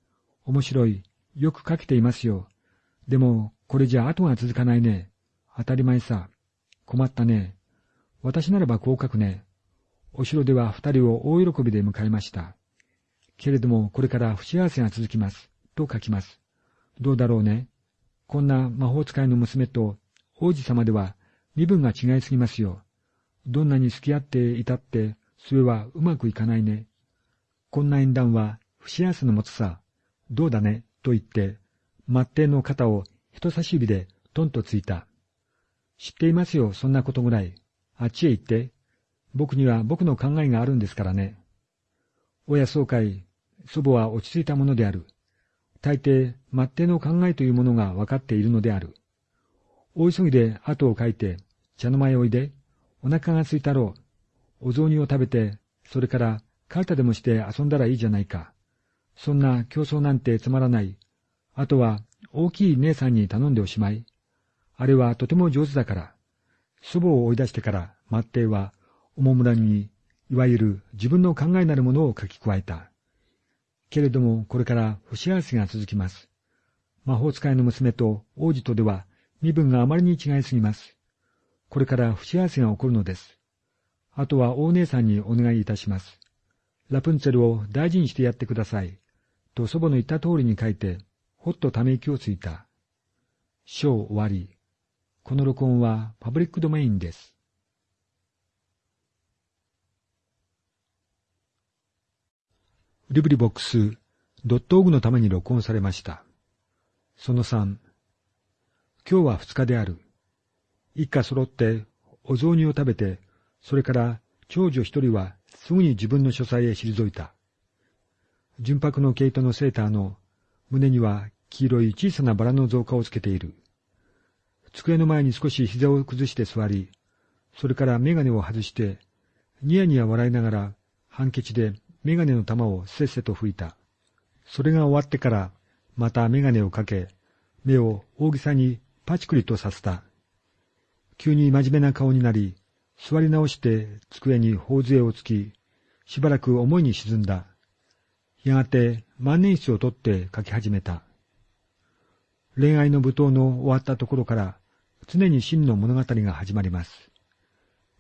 面白い。よく書けていますよ。でも、これじゃ後が続かないね。当たり前さ。困ったね。私ならばこう書くね。お城では二人を大喜びで迎えました。けれども、これから不幸せが続きます。と書きます。どうだろうね。こんな魔法使いの娘と王子様では身分が違いすぎますよ。どんなに付き合っていたって、それはうまくいかないね。こんな縁談は不幸せのもつさ。どうだね、と言って、末帝の肩を人差し指でトンとついた。知っていますよ、そんなことぐらい。あっちへ行って。僕には僕の考えがあるんですからね。おやそうかい、祖母は落ち着いたものである。大抵、末手の考えというものが分かっているのである。大急ぎで後を書いて、茶の前おいで、お腹が空いたろう。お雑煮を食べて、それから、カルタでもして遊んだらいいじゃないか。そんな競争なんてつまらない。あとは、大きい姉さんに頼んでおしまい。あれはとても上手だから。祖母を追い出してから、末帝は、おもむらに、いわゆる自分の考えなるものを書き加えた。けれども、これから不幸せが続きます。魔法使いの娘と王子とでは、身分があまりに違いすぎます。これから不幸せが起こるのです。あとは大姉さんにお願いいたします。ラプンツェルを大事にしてやってください。と祖母の言った通りに書いて、ほっとため息をついた。章終わり。この録音はパブリックドメインです。リブリボックス、ドットオグのために録音されました。その3、今日は二日である。一家揃ってお雑煮を食べて、それから長女一人はすぐに自分の書斎へ退いた。純白の毛糸のセーターの胸には黄色い小さなバラの造花をつけている。机の前に少し膝を崩して座り、それからメガネを外して、ニヤニヤ笑いながら、ハンケチでメガネの玉をせっせと吹いた。それが終わってから、またメガネをかけ、目を大げさにパチクリとさせた。急に真面目な顔になり、座り直して机に頬杖をつき、しばらく思いに沈んだ。やがて万年筆を取って書き始めた。恋愛の舞踏の終わったところから、常に真の物語が始まります。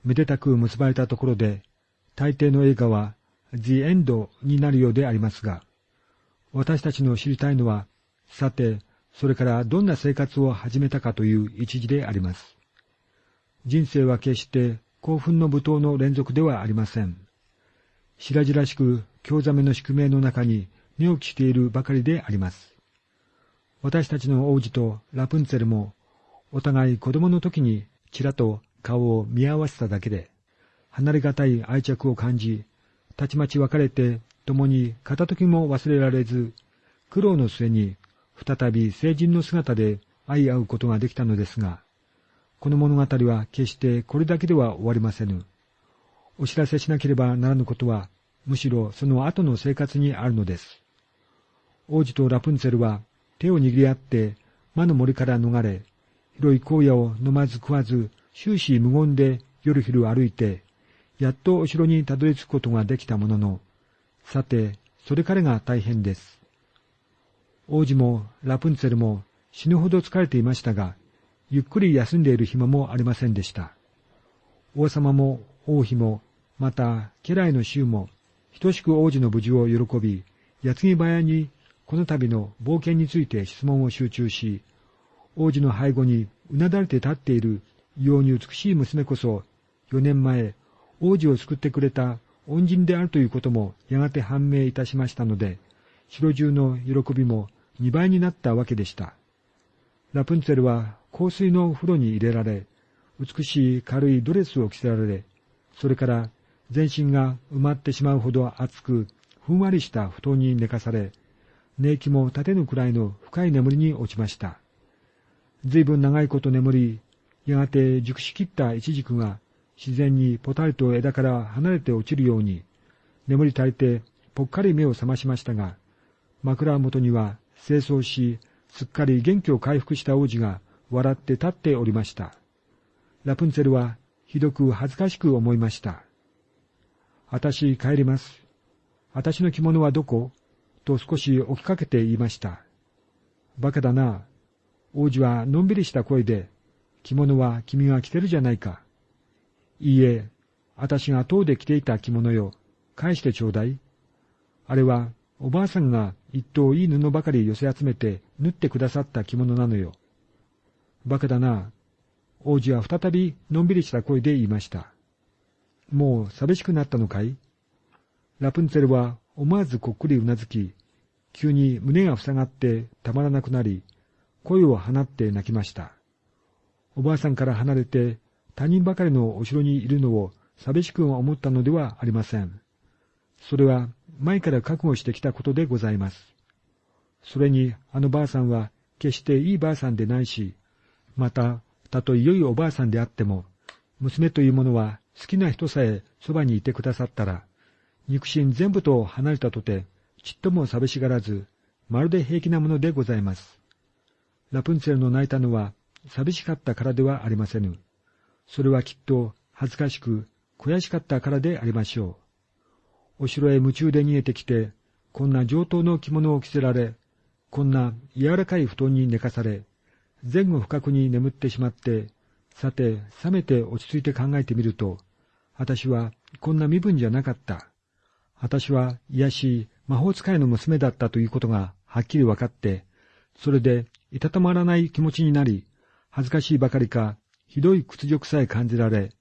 めでたく結ばれたところで、大抵の映画は、The End になるようでありますが、私たちの知りたいのは、さて、それからどんな生活を始めたかという一時であります。人生は決して興奮の舞踏の連続ではありません。白々しく興ざめの宿命の中に寝起きしているばかりであります。私たちの王子とラプンツェルもお互い子供の時にちらと顔を見合わせただけで、離れがたい愛着を感じ、たちまち別れて共に片時も忘れられず、苦労の末に再び成人の姿で会い合うことができたのですが、この物語は決してこれだけでは終わりませぬ。お知らせしなければならぬことは、むしろその後の生活にあるのです。王子とラプンツェルは手を握り合って魔の森から逃れ、広い荒野を飲まず食わず、終始無言で夜昼歩いて、やっとお城にたどり着くことができたものの、さて、それからが大変です。王子もラプンツェルも死ぬほど疲れていましたが、ゆっくり休んでいる暇もありませんでした。王様も王妃も、また家来の衆も、等しく王子の無事を喜び、矢継ぎ早にこの度の冒険について質問を集中し、王子の背後にうなだれて立っている異様に美しい娘こそ、4年前、王子を救ってくれた恩人であるということもやがて判明いたしましたので、城中の喜びも2倍になったわけでした。ラプンツェルは香水の風呂に入れられ、美しい軽いドレスを着せられ、それから全身が埋まってしまうほど熱く、ふんわりした布団に寝かされ、寝息も立てぬくらいの深い眠りに落ちました。随分長いこと眠り、やがて熟しきったイチジクが自然にポタリと枝から離れて落ちるように、眠り足りてぽっかり目を覚ましましたが、枕元には清掃し、すっかり元気を回復した王子が笑って立っておりました。ラプンツェルはひどく恥ずかしく思いました。あたし帰ります。あたしの着物はどこ？と少し起きかけて言いました。バカだな。王子はのんびりした声で、着物は君が着てるじゃないか。いいえ、あたしが塔で着ていた着物よ。返してちょうだい。あれは、おばあさんが一頭いい布ばかり寄せ集めて縫ってくださった着物なのよ。バカだな。王子は再びのんびりした声で言いました。もう寂しくなったのかい？ラプンツェルは思わずこっくりうなずき、急に胸が塞がってたまらなくなり、声を放って泣きました。おばあさんから離れて他人ばかりのお城にいるのを寂しく思ったのではありません。それは前から覚悟してきたことでございます。それにあのばあさんは決していいばあさんでないし、また、たとえ良いおばあさんであっても、娘というものは好きな人さえそばにいてくださったら、肉親全部と離れたとて、ちっとも寂しがらず、まるで平気なものでございます。ラプンツェルの泣いたのは、寂しかったからではありませぬ。それはきっと恥ずかしく、悔しかったからでありましょう。お城へ夢中で逃げてきて、こんな上等の着物を着せられ、こんな柔らかい布団に寝かされ、前後不覚に眠ってしまって、さて、冷めて落ち着いて考えてみると、私はこんな身分じゃなかった。私は癒しい魔法使いの娘だったということがはっきり分かって、それでいたたまらない気持ちになり、恥ずかしいばかりか、ひどい屈辱さえ感じられ、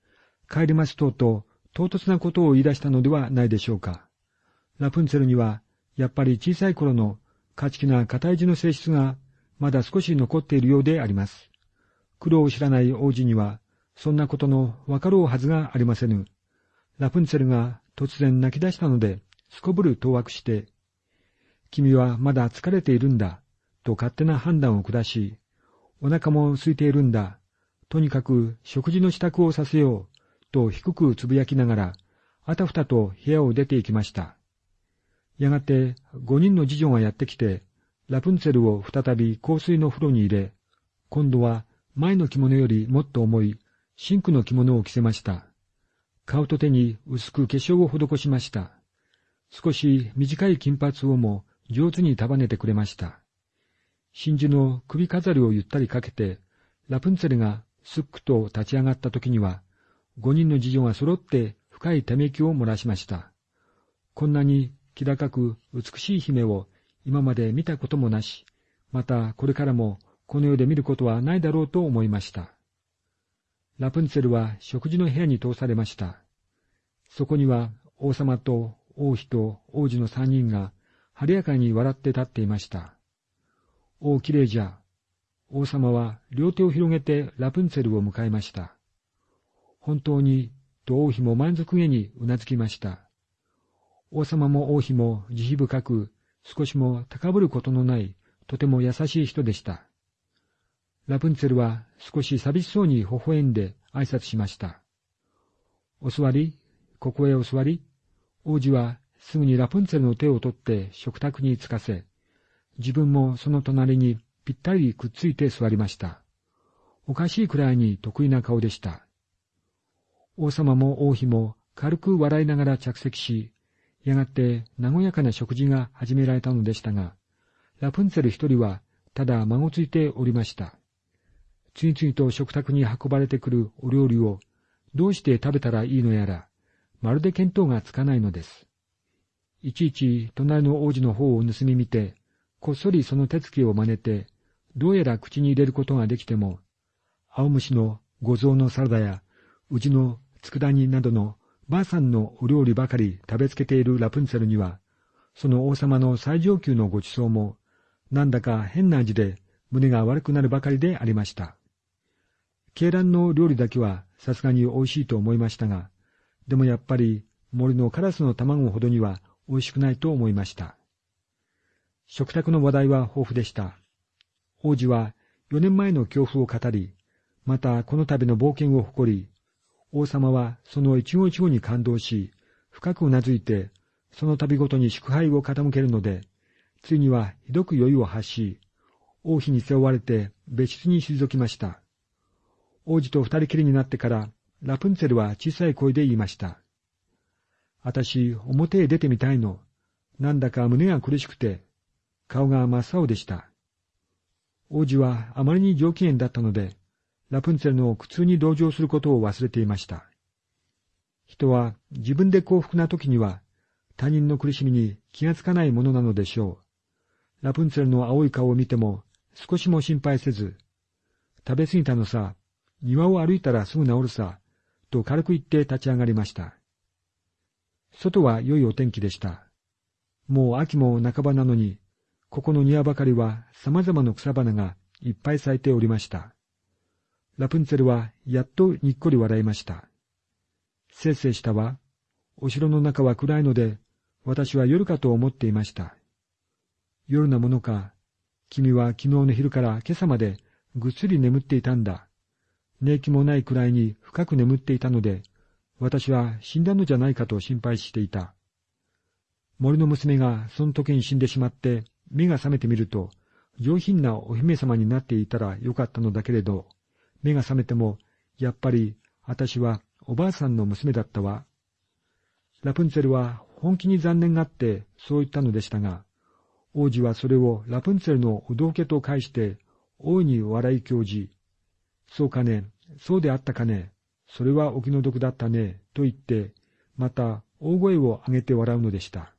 帰りますとうと唐突なことを言い出したのではないでしょうか。ラプンツェルには、やっぱり小さい頃の勝ち気な固い字の性質がまだ少し残っているようであります。苦労を知らない王子には、そんなことのわかろうはずがありませぬ。ラプンツェルが突然泣き出したので、すこぶる当惑して、君はまだ疲れているんだ、と勝手な判断を下し、お腹も空いているんだ、とにかく食事の支度をさせよう、と低くつぶやきながら、あたふたと部屋を出て行きました。やがて五人の次女がやってきて、ラプンツェルを再び香水の風呂に入れ、今度は前の着物よりもっと重い真紅の着物を着せました。顔と手に薄く化粧を施しました。少し短い金髪をも上手に束ねてくれました。真珠の首飾りをゆったりかけて、ラプンツェルがすっくと立ち上がった時には、五人の次女が揃って深いため息を漏らしました。こんなに気高く美しい姫を今まで見たこともなし、またこれからもこの世で見ることはないだろうと思いました。ラプンツェルは食事の部屋に通されました。そこには王様と王妃と王子の三人が晴れやかに笑って立っていました。おお、きれいじゃ。王様は両手を広げてラプンツェルを迎えました。本当に、と王妃も満足げにうなずきました。王様も王妃も慈悲深く、少しも高ぶることのない、とても優しい人でした。ラプンツェルは少し寂しそうに微笑んで挨拶しました。お座り、ここへお座り。王子はすぐにラプンツェルの手を取って食卓につかせ、自分もその隣にぴったりくっついて座りました。おかしいくらいに得意な顔でした。王様も王妃も軽く笑いながら着席し、やがて和やかな食事が始められたのでしたが、ラプンツェル一人はただ孫ついておりました。次々と食卓に運ばれてくるお料理をどうして食べたらいいのやら、まるで見当がつかないのです。いちいち隣の王子の方を盗み見て、こっそりその手つきを真似て、どうやら口に入れることができても、青虫の五臓のサラダや、うちの佃煮などのばあさんのお料理ばかり食べつけているラプンツェルには、その王様の最上級のご馳走も、なんだか変な味で胸が悪くなるばかりでありました。鶏卵の料理だけはさすがに美味しいと思いましたが、でもやっぱり森のカラスの卵ほどには美味しくないと思いました。食卓の話題は豊富でした。王子は4年前の恐怖を語り、またこの度の冒険を誇り、王様はその一語一語に感動し、深くうなずいて、その度ごとに祝杯を傾けるので、ついにはひどく酔いを発し、王妃に背負われて別室に退きました。王子と二人きりになってから、ラプンツェルは小さい声で言いました。あたし、表へ出てみたいの。なんだか胸が苦しくて、顔が真っ青でした。王子はあまりに上機嫌だったので、ラプンツェルの苦痛に同情することを忘れていました。人は自分で幸福な時には他人の苦しみに気がつかないものなのでしょう。ラプンツェルの青い顔を見ても少しも心配せず、食べ過ぎたのさ、庭を歩いたらすぐ治るさ、と軽く言って立ち上がりました。外は良いお天気でした。もう秋も半ばなのに、ここの庭ばかりは様々な草花がいっぱい咲いておりました。ラプンツェルはやっとにっこり笑いました。せいせいしたわ。お城の中は暗いので、私は夜かと思っていました。夜なものか。君は昨日の昼から今朝までぐっすり眠っていたんだ。寝気もないくらいに深く眠っていたので、私は死んだのじゃないかと心配していた。森の娘がその時に死んでしまって目が覚めてみると、上品なお姫様になっていたらよかったのだけれど、目が覚めても、やっぱり私はおばあさんの娘だったわ。ラプンツェルは本気に残念があってそう言ったのでしたが、王子はそれをラプンツェルのお道家と返して、大いに笑い教じ、そうかね、そうであったかね、それはお気の毒だったね、と言って、また大声を上げて笑うのでした。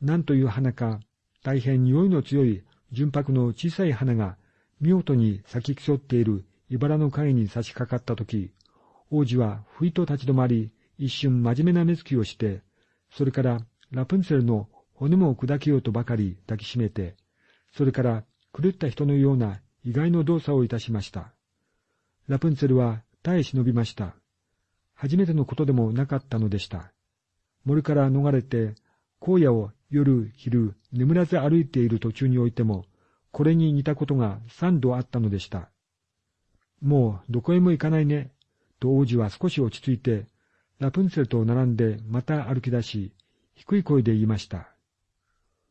なんという花か、大変匂いの強い純白の小さい花が見事に咲き競っている茨の影に差し掛かったとき、王子はふいと立ち止まり、一瞬真面目な目つきをして、それからラプンツェルの骨も砕けようとばかり抱きしめて、それから狂った人のような意外の動作をいたしました。ラプンツェルは耐え忍びました。初めてのことでもなかったのでした。森から逃れて、荒野を夜、昼、眠らず歩いている途中においても、これに似たことが三度あったのでした。もうどこへも行かないね、と王子は少し落ち着いて、ラプンツェルと並んでまた歩き出し、低い声で言いました。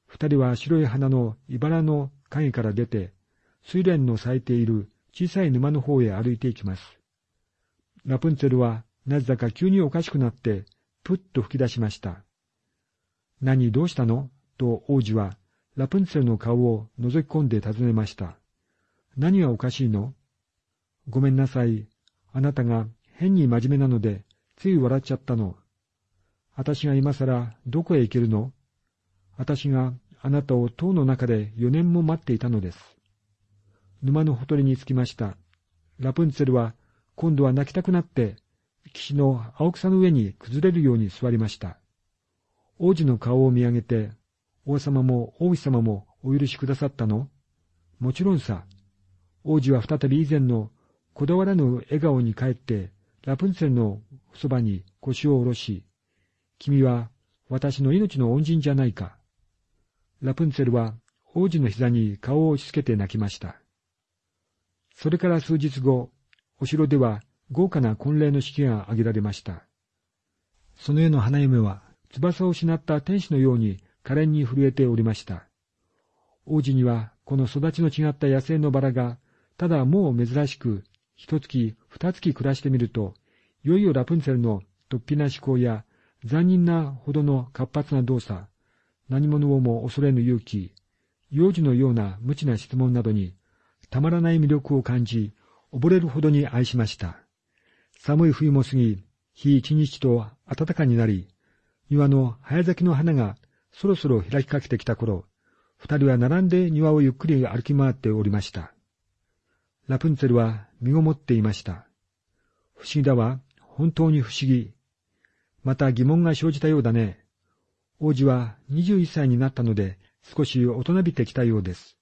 二人は白い花の茨の影から出て、水蓮の咲いている小さい沼の方へ歩いていきます。ラプンツェルはなぜだか急におかしくなって、ぷっと吹き出しました。何どうしたの？と王子はラプンツェルの顔を覗き込んで尋ねました。何がおかしいの？ごめんなさい。あなたが変に真面目なので、つい笑っちゃったの。私が今更どこへ行けるの？私があなたを塔の中で四年も待っていたのです。沼のほとりに着きました。ラプンツェルは今度は泣きたくなって、岸の青草の上に崩れるように座りました。王子の顔を見上げて、王様も王子様もお許しくださったの？もちろんさ。王子は再び以前のこだわらぬ笑顔に帰って、ラプンツェルのそばに腰を下ろし、君は私の命の恩人じゃないか。ラプンツェルは王子の膝に顔を押し付けて泣きました。それから数日後、お城では豪華な婚礼の式が挙げられました。その夜の花嫁は翼を失った天使のように可憐に震えておりました。王子にはこの育ちの違った野生のバラが、ただもう珍しく、一月二月暮らしてみると、いよいよラプンツェルの突飛な思考や残忍なほどの活発な動作、何者をも恐れぬ勇気、幼児のような無知な質問などに、たまらない魅力を感じ、溺れるほどに愛しました。寒い冬も過ぎ、日一日と暖かになり、庭の早咲きの花がそろそろ開きかけてきた頃、二人は並んで庭をゆっくり歩き回っておりました。ラプンツェルは身ごもっていました。不思議だわ、本当に不思議。また疑問が生じたようだね。王子は21歳になったので少し大人びてきたようです。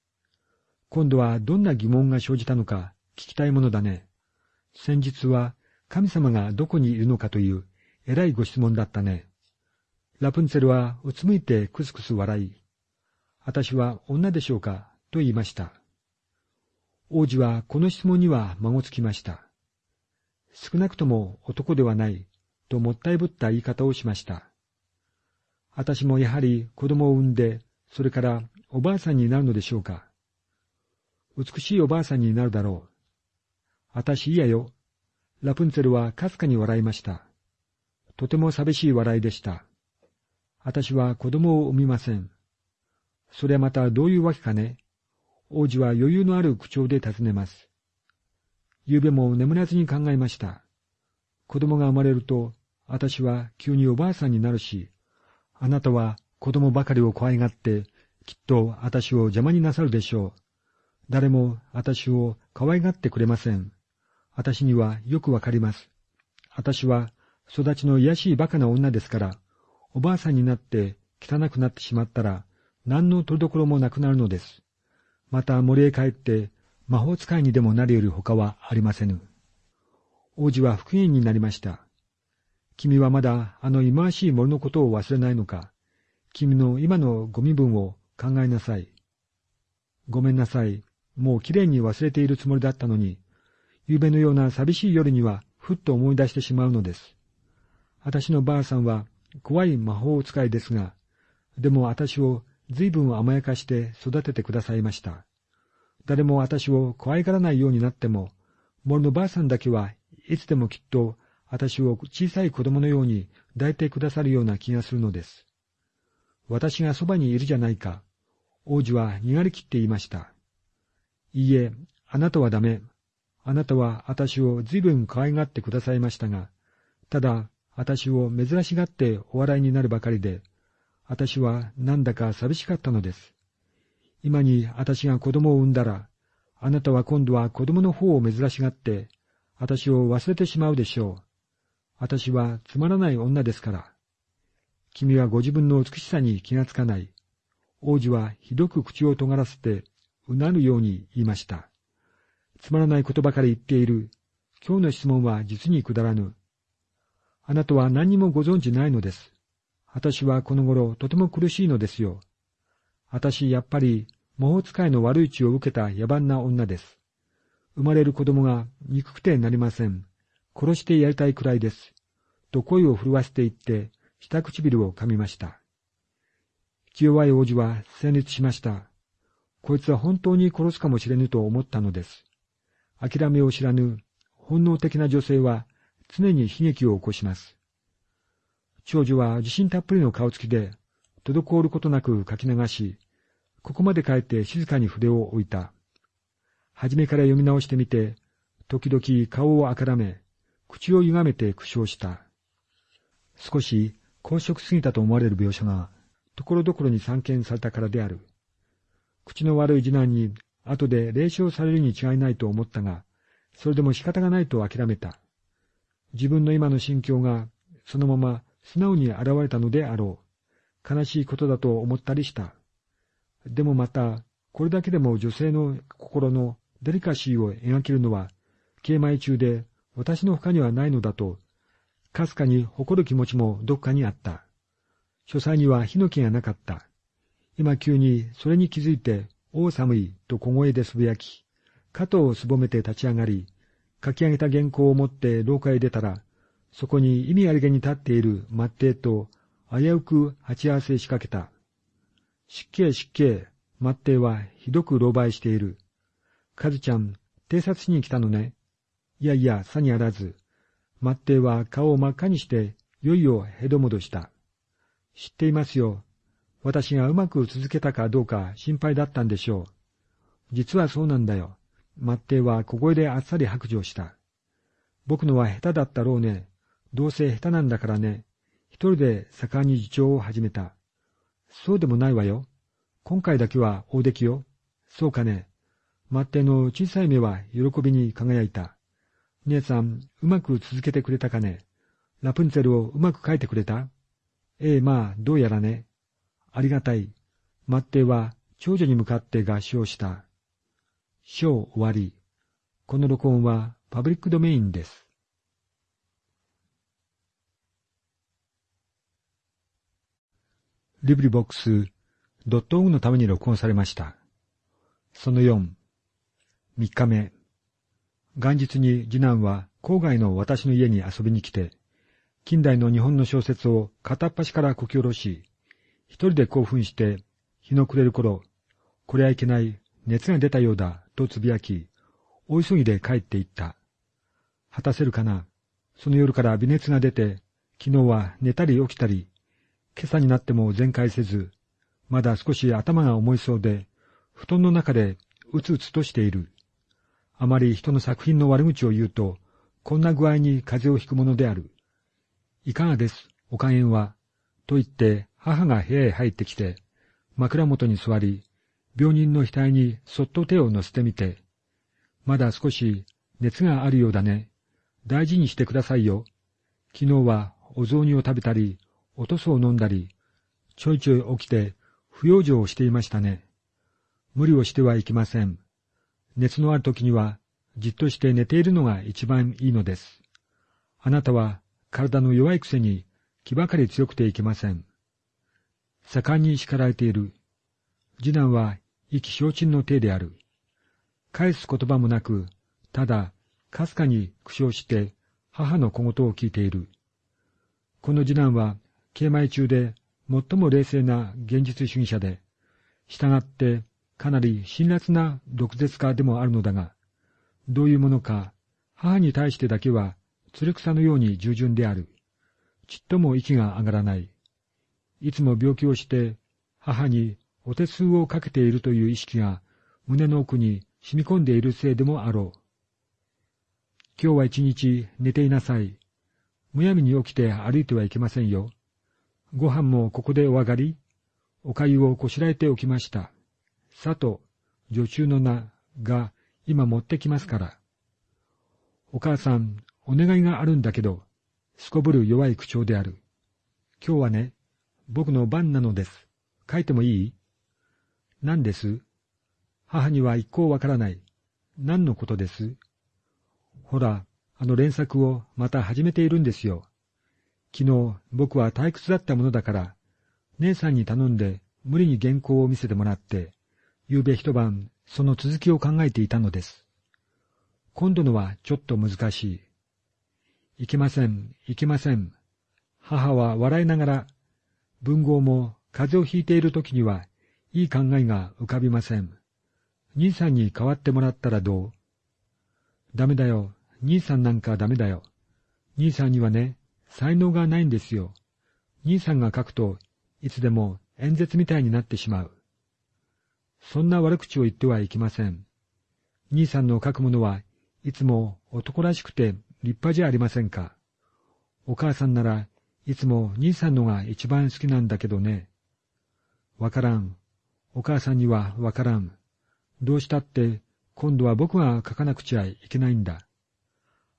今度はどんな疑問が生じたのか聞きたいものだね。先日は神様がどこにいるのかという偉いご質問だったね。ラプンツェルはうつむいてくすくす笑い、私は女でしょうか？と言いました。王子はこの質問には孫つきました。少なくとも男ではないともったいぶった言い方をしました。私もやはり子供を産んで、それからおばあさんになるのでしょうか。美しいおばあさんになるだろう。私嫌よ。ラプンツェルはかすかに笑いました。とても寂しい笑いでした。私は子供を産みません。それはまたどういうわけかね。王子は余裕のある口調で尋ねます。昨べも眠らずに考えました。子供が生まれると、私は急におばあさんになるし、あなたは子供ばかりを怖いがって、きっと私を邪魔になさるでしょう。誰も私を可愛がってくれません。私にはよくわかります。私は育ちの癒しい馬鹿な女ですから、おばあさんになって汚くなってしまったら、何の取り所もなくなるのです。また森へ帰って魔法使いにでもなるより他はありませぬ。王子は復元になりました。君はまだあの忌まわしい森のことを忘れないのか。君の今のご身分を考えなさい。ごめんなさい。もうきれいに忘れているつもりだったのに、夕べのような寂しい夜にはふっと思い出してしまうのです。私のばあさんは怖い魔法使いですが、でも私を随分甘やかして育ててくださいました。誰も私を怖いがらないようになっても、森のばあさんだけはいつでもきっと私を小さい子供のように抱いてくださるような気がするのです。私がそばにいるじゃないか。王子は逃がりきっていました。いいえ、あなたはダメ。あなたは私を随分可愛がってくださいましたが、ただ、私を珍しがってお笑いになるばかりで、私はなんだか寂しかったのです。今に私が子供を産んだら、あなたは今度は子供の方を珍しがって、私を忘れてしまうでしょう。私はつまらない女ですから。君はご自分の美しさに気がつかない。王子はひどく口を尖らせて、うなるように言いました。つまらないことばかり言っている。今日の質問は実にくだらぬ。あなたは何もご存知ないのです。私はこの頃とても苦しいのですよ。私、やっぱり、魔法使いの悪い血を受けた野蛮な女です。生まれる子供が憎くてなりません。殺してやりたいくらいです。と声を震わせていって、下唇を噛みました。気弱い王子は戦慄しました。こいつは本当に殺すかもしれぬと思ったのです。諦めを知らぬ本能的な女性は常に悲劇を起こします。長女は自信たっぷりの顔つきで、滞ることなく書き流し、ここまで帰って静かに筆を置いた。はじめから読み直してみて、時々顔をあからめ、口を歪めて苦笑した。少し公職すぎたと思われる描写が、ところどころに散見されたからである。口の悪い次男に後で霊障されるに違いないと思ったが、それでも仕方がないと諦めた。自分の今の心境がそのまま素直に現れたのであろう。悲しいことだと思ったりした。でもまた、これだけでも女性の心のデリカシーを描けるのは、敬米中で私の他にはないのだと、かすかに誇る気持ちもどっかにあった。書斎には火の気がなかった。今急にそれに気づいて、おう寒いと小声でつぶやき、肩をすぼめて立ち上がり、書き上げた原稿を持って廊下へ出たら、そこに意味ありげに立っている末帝と危うく鉢合わせしかけた。失敬失敬、末帝はひどく狼狽している。カズちゃん、偵察しに来たのね。いやいや、さにあらず。末帝は顔を真っ赤にして、いよいよへどもどした。知っていますよ。私がうまく続けたかどうか心配だったんでしょう。実はそうなんだよ。末帝は小声であっさり白状した。僕のは下手だったろうね。どうせ下手なんだからね。一人で盛んに自重を始めた。そうでもないわよ。今回だけは大出来よ。そうかね。末帝の小さい目は喜びに輝いた。姉さん、うまく続けてくれたかね。ラプンツェルをうまく書いてくれた？ええ、まあ、どうやらね。ありがたい。末帝は長女に向かって合唱した。章終わり。この録音はパブリックドメインです。リブリボックスドットオグのために録音されました。その4、3日目。元日に次男は郊外の私の家に遊びに来て、近代の日本の小説を片っ端からこき下ろし、一人で興奮して、日の暮れる頃、これはいけない、熱が出たようだ、とつぶやき、大急ぎで帰って行った。果たせるかな？その夜から微熱が出て、昨日は寝たり起きたり、今朝になっても全開せず、まだ少し頭が重いそうで、布団の中でうつうつとしている。あまり人の作品の悪口を言うと、こんな具合に風邪をひくものである。いかがです、お加減は。と言って母が部屋へ入ってきて、枕元に座り、病人の額にそっと手を乗せてみて、まだ少し熱があるようだね。大事にしてくださいよ。昨日はお雑煮を食べたり、おとそを飲んだり、ちょいちょい起きて不養生をしていましたね。無理をしてはいけません。熱のある時には、じっとして寝ているのが一番いいのです。あなたは体の弱いくせに気ばかり強くていけません。盛んに叱られている。次男は意気消沈の体である。返す言葉もなく、ただ、かすかに苦笑して母の小言を聞いている。この次男は、慶米中で最も冷静な現実主義者で、従ってかなり辛辣な毒舌家でもあるのだが、どういうものか、母に対してだけは、鶴草のように従順である。ちっとも息が上がらない。いつも病気をして、母にお手数をかけているという意識が胸の奥に染み込んでいるせいでもあろう。今日は一日寝ていなさい。むやみに起きて歩いてはいけませんよ。ご飯もここでお上がり、お粥をこしらえておきました。佐藤、女中の名が今持ってきますから。お母さん、お願いがあるんだけど、すこぶる弱い口調である。今日はね、僕の番なのです。書いてもいい？何です？母には一向わからない。何のことです？ほら、あの連作をまた始めているんですよ。昨日僕は退屈だったものだから、姉さんに頼んで無理に原稿を見せてもらって、夕べ一晩その続きを考えていたのです。今度のはちょっと難しい。いけません、いけません。母は笑いながら、文豪も風邪をひいている時には、いい考えが浮かびません。兄さんに代わってもらったらどう？ダメだよ。兄さんなんかダメだよ。兄さんにはね、才能がないんですよ。兄さんが書くと、いつでも演説みたいになってしまう。そんな悪口を言ってはいけません。兄さんの書くものはいつも男らしくて立派じゃありませんか。お母さんならいつも兄さんのが一番好きなんだけどね。わからん。お母さんにはわからん。どうしたって今度は僕が書かなくちゃいけないんだ。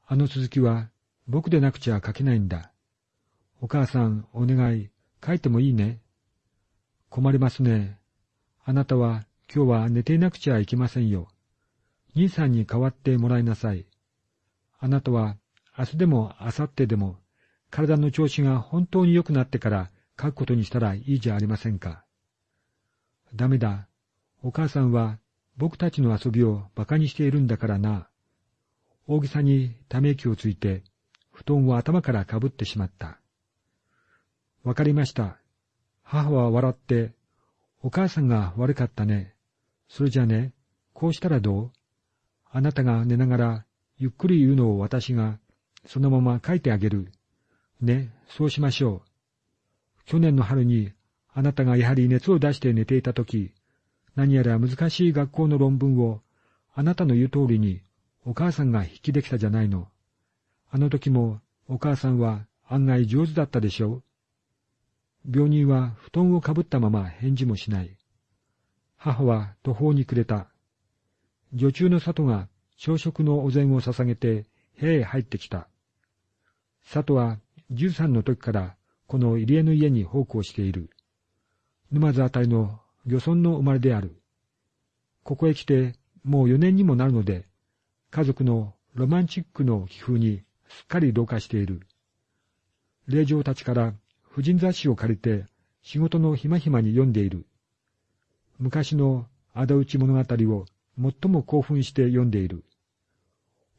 あの続きは僕でなくちゃ書けないんだ。お母さん、お願い、書いてもいいね。困りますね。あなたは今日は寝ていなくちゃいけませんよ。兄さんに代わってもらいなさい。あなたは明日でも明後日でも体の調子が本当に良くなってから書くことにしたらいいじゃありませんか。ダメだ。お母さんは僕たちの遊びを馬鹿にしているんだからな。大げさにため息をついて布団を頭からかぶってしまった。わかりました。母は笑って、お母さんが悪かったね。それじゃね、こうしたらどう？あなたが寝ながら、ゆっくり言うのを私が、そのまま書いてあげる。ね、そうしましょう。去年の春に、あなたがやはり熱を出して寝ていたとき、何やら難しい学校の論文を、あなたの言う通りに、お母さんが引きできたじゃないの。あの時もお母さんは案外上手だったでしょう。病人は布団をかぶったまま返事もしない。母は途方に暮れた。女中の里が朝食のお膳を捧げて部屋へ入ってきた。里は十三の時からこの入江の家に奉公している。沼津あたりの漁村の生まれである。ここへ来てもう四年にもなるので、家族のロマンチックの気風にすっかり同化している。令嬢たちから婦人雑誌を借りて仕事のひまひまに読んでいる。昔の仇討ち物語を最も興奮して読んでいる。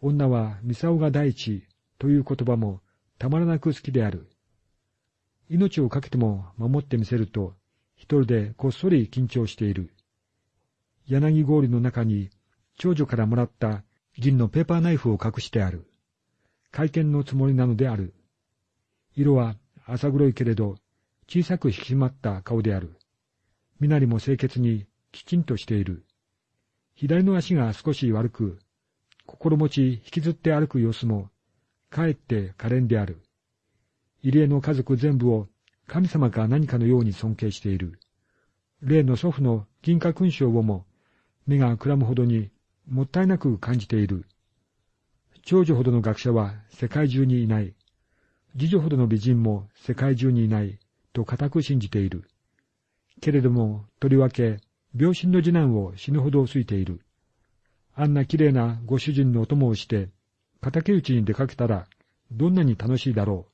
女はミサオが第一という言葉もたまらなく好きである。命を懸けても守ってみせると一人でこっそり緊張している。柳氷の中に長女からもらった銀のペーパーナイフを隠してある。会見のつもりなのである。色は浅黒いけれど、小さく引き締まった顔である。身なりも清潔にきちんとしている。左の足が少し悪く、心持ち引きずって歩く様子も、かえって可憐である。入江の家族全部を神様か何かのように尊敬している。例の祖父の銀貨勲章をも、目がくらむほどにもったいなく感じている。長女ほどの学者は世界中にいない。次女ほどの美人も世界中にいない、と固く信じている。けれども、とりわけ、病身の次男を死ぬほど好いている。あんな綺麗なご主人のお供をして、敵討ちに出かけたら、どんなに楽しいだろう。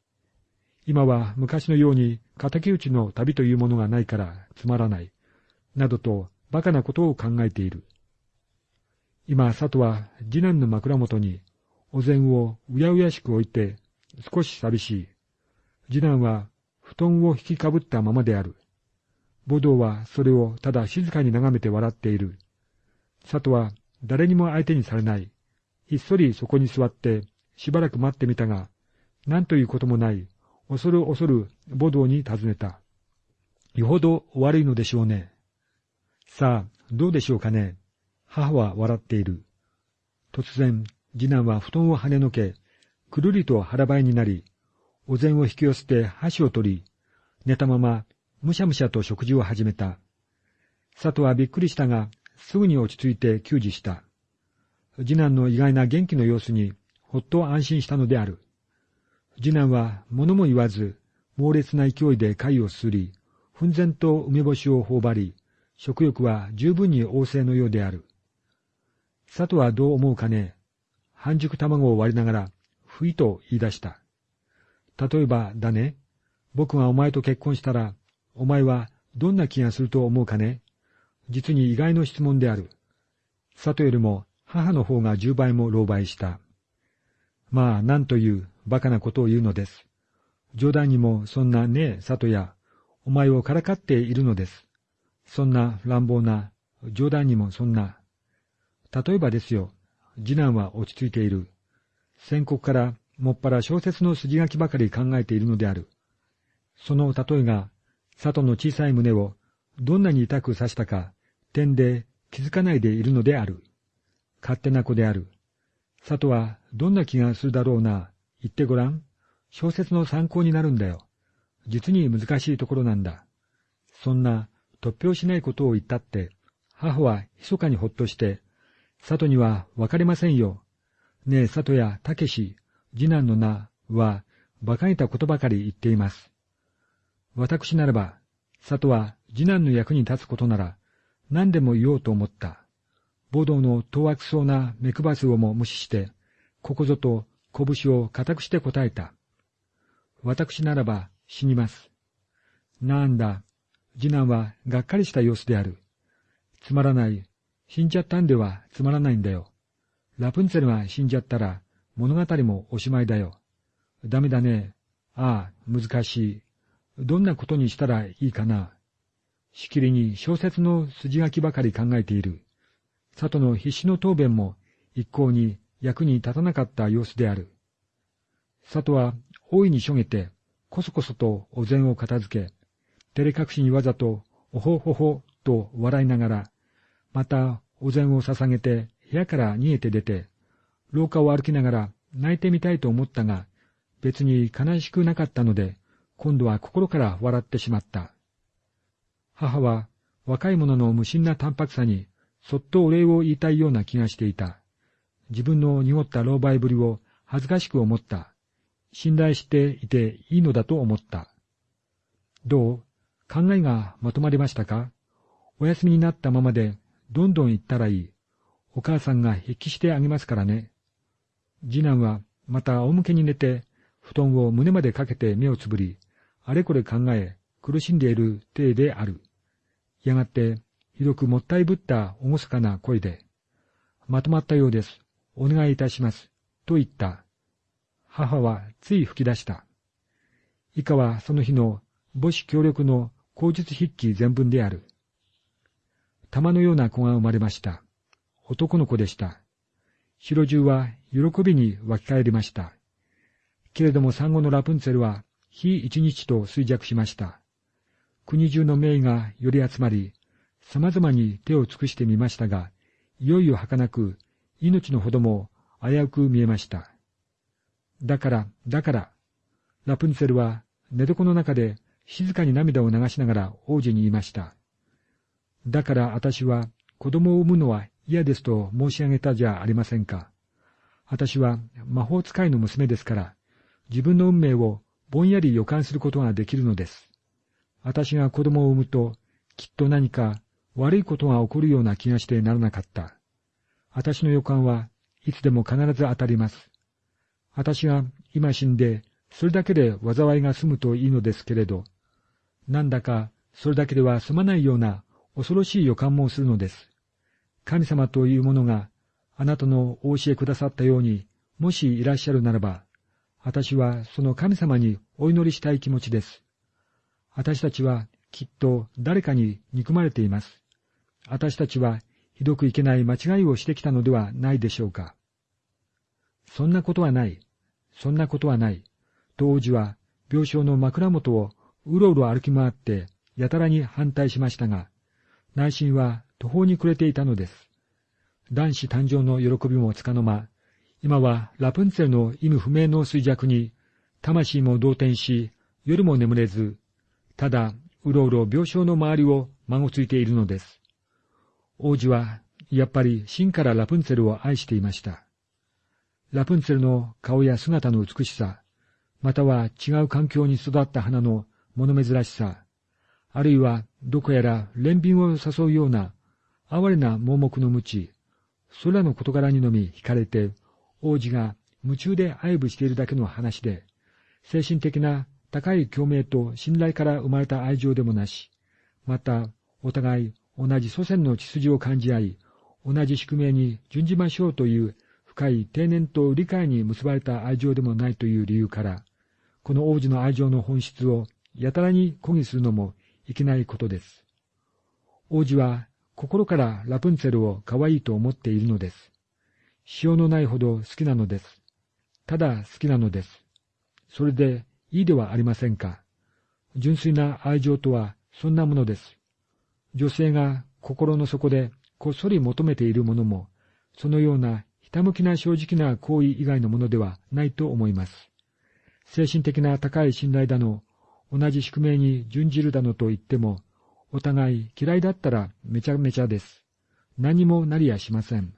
今は昔のように敵討ちの旅というものがないからつまらない。などと馬鹿なことを考えている。今、佐藤は次男の枕元にお膳をうやうやしく置いて少し寂しい。次男は布団を引きかぶったままである。ボドはそれをただ静かに眺めて笑っている。佐藤は誰にも相手にされない。ひっそりそこに座ってしばらく待ってみたが、何ということもない、恐る恐るボドに尋ねた。よほど悪いのでしょうね。さあ、どうでしょうかね。母は笑っている。突然、次男は布団を跳ねのけ、くるりと腹ばいになり、お膳を引き寄せて箸を取り、寝たままむしゃむしゃと食事を始めた。佐藤はびっくりしたが、すぐに落ち着いて給仕した。次男の意外な元気の様子に、ほっと安心したのである。次男は物も言わず、猛烈な勢いで貝をすり、奮然と梅干しを頬張り、食欲は十分に旺盛のようである。佐藤はどう思うかね半熟卵を割りながら、ふいと言い出した。例えば、だね。僕がお前と結婚したら、お前はどんな気がすると思うかね実に意外の質問である。佐藤よりも母の方が十倍も狼狽した。まあ、なんという馬鹿なことを言うのです。冗談にもそんなねえ、佐藤や、お前をからかっているのです。そんな乱暴な、冗談にもそんな。例えばですよ、次男は落ち着いている。先刻からもっぱら小説の筋書きばかり考えているのである。その例えが、佐藤の小さい胸をどんなに痛く刺したか、点で気づかないでいるのである。勝手な子である。佐藤はどんな気がするだろうな。言ってごらん。小説の参考になるんだよ。実に難しいところなんだ。そんな突拍しないことを言ったって、母は密かにほっとして、佐藤にはわかりませんよ。ねえ、佐藤やたけし、次男の名は、馬鹿げたことばかり言っています。私ならば、佐藤は次男の役に立つことなら、何でも言おうと思った。暴動の当悪そうな目配せをも無視して、ここぞと拳を固くして答えた。私ならば死にます。なんだ、次男はがっかりした様子である。つまらない。死んじゃったんではつまらないんだよ。ラプンツェルが死んじゃったら物語もおしまいだよ。ダメだね。ああ、難しい。どんなことにしたらいいかな。しきりに小説の筋書きばかり考えている。佐藤の必死の答弁も一向に役に立たなかった様子である。佐藤は大いにしょげて、こそこそとお膳を片付け、照れ隠しにわざと、おほほほと笑いながら、またお膳を捧げて部屋から逃げて出て、廊下を歩きながら泣いてみたいと思ったが、別に悲しくなかったので、今度は心から笑ってしまった。母は若い者の無心な淡白さにそっとお礼を言いたいような気がしていた。自分の濁った狼狽ぶりを恥ずかしく思った。信頼していていいのだと思った。どう考えがまとまりましたか？お休みになったままでどんどん行ったらいい。お母さんが筆記してあげますからね。次男はまた仰向けに寝て、布団を胸までかけて目をつぶり、あれこれ考え、苦しんでいる体である。やがて、ひどくもったいぶった厳かな声で、まとまったようです。お願いいたします。と言った。母はつい吹き出した。以下はその日の母子協力の口述筆記全文である。玉のような子が生まれました。男の子でした。白中は喜びに湧き返りました。けれども産後のラプンツェルは日一日と衰弱しました。国中の名医が寄り集まり、様々に手を尽くしてみましたが、いよいよ儚く、命のほども危うく見えました。だから、だから、ラプンツェルは寝床の中で静かに涙を流しながら王子に言いました。だから私は子供を産むのは嫌ですと申し上げたじゃありませんか。私は魔法使いの娘ですから、自分の運命をぼんやり予感することができるのです。私が子供を産むと、きっと何か悪いことが起こるような気がしてならなかった。私の予感はいつでも必ず当たります。私が今死んで、それだけで災いが済むといいのですけれど、なんだかそれだけでは済まないような恐ろしい予感もするのです。神様というものがあなたのお教えくださったように、もしいらっしゃるならば、私はその神様にお祈りしたい気持ちです。私たちはきっと誰かに憎まれています。私たちはひどくいけない間違いをしてきたのではないでしょうか。そんなことはない。そんなことはない。と王子は病床の枕元をうろうろ歩き回ってやたらに反対しましたが、内心は途方に暮れていたのです。男子誕生の喜びもつかの間、今はラプンツェルの意味不明の衰弱に、魂も動転し、夜も眠れず、ただ、うろうろ病床の周りを孫ついているのです。王子は、やっぱり真からラプンツェルを愛していました。ラプンツェルの顔や姿の美しさ、または違う環境に育った花の物珍しさ、あるいはどこやら憐憫を誘うような哀れな盲目の無知、それらの事柄にのみ惹かれて、王子が夢中で愛撫しているだけの話で、精神的な高い共鳴と信頼から生まれた愛情でもなし、また、お互い同じ祖先の血筋を感じ合い、同じ宿命に準じましょうという深い定年と理解に結ばれた愛情でもないという理由から、この王子の愛情の本質をやたらに抗議するのもいけないことです。王子は心からラプンツェルを可愛いと思っているのです。塩のないほど好きなのです。ただ好きなのです。それでいいではありませんか。純粋な愛情とはそんなものです。女性が心の底でこっそり求めているものも、そのようなひたむきな正直な行為以外のものではないと思います。精神的な高い信頼だの、同じ宿命に準じるだのと言っても、お互い嫌いだったらめちゃめちゃです。何もなりやしません。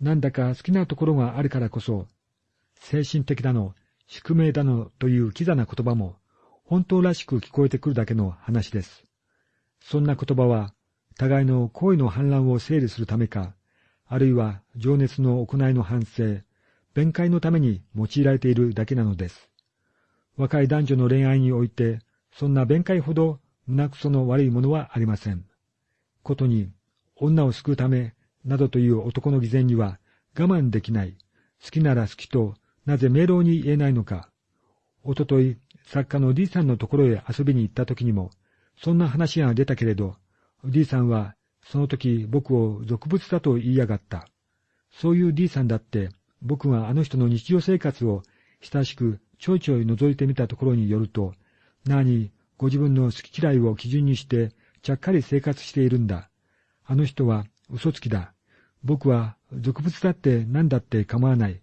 なんだか好きなところがあるからこそ、精神的だの、宿命だのというキザな言葉も、本当らしく聞こえてくるだけの話です。そんな言葉は、互いの行為の反乱を整理するためか、あるいは情熱の行いの反省、弁解のために用いられているだけなのです。若い男女の恋愛において、そんな弁解ほど胸くその悪いものはありません。ことに、女を救うため、などという男の偽善には我慢できない、好きなら好きと、なぜ明朗に言えないのか。おととい、作家の D さんのところへ遊びに行った時にも、そんな話が出たけれど、D さんは、その時僕を俗物だと言いやがった。そういう D さんだって、僕があの人の日常生活を親しくちょいちょい覗いてみたところによると、何、ご自分の好き嫌いを基準にしてちゃっかり生活しているんだ。あの人は嘘つきだ。僕は俗物だって何だって構わない。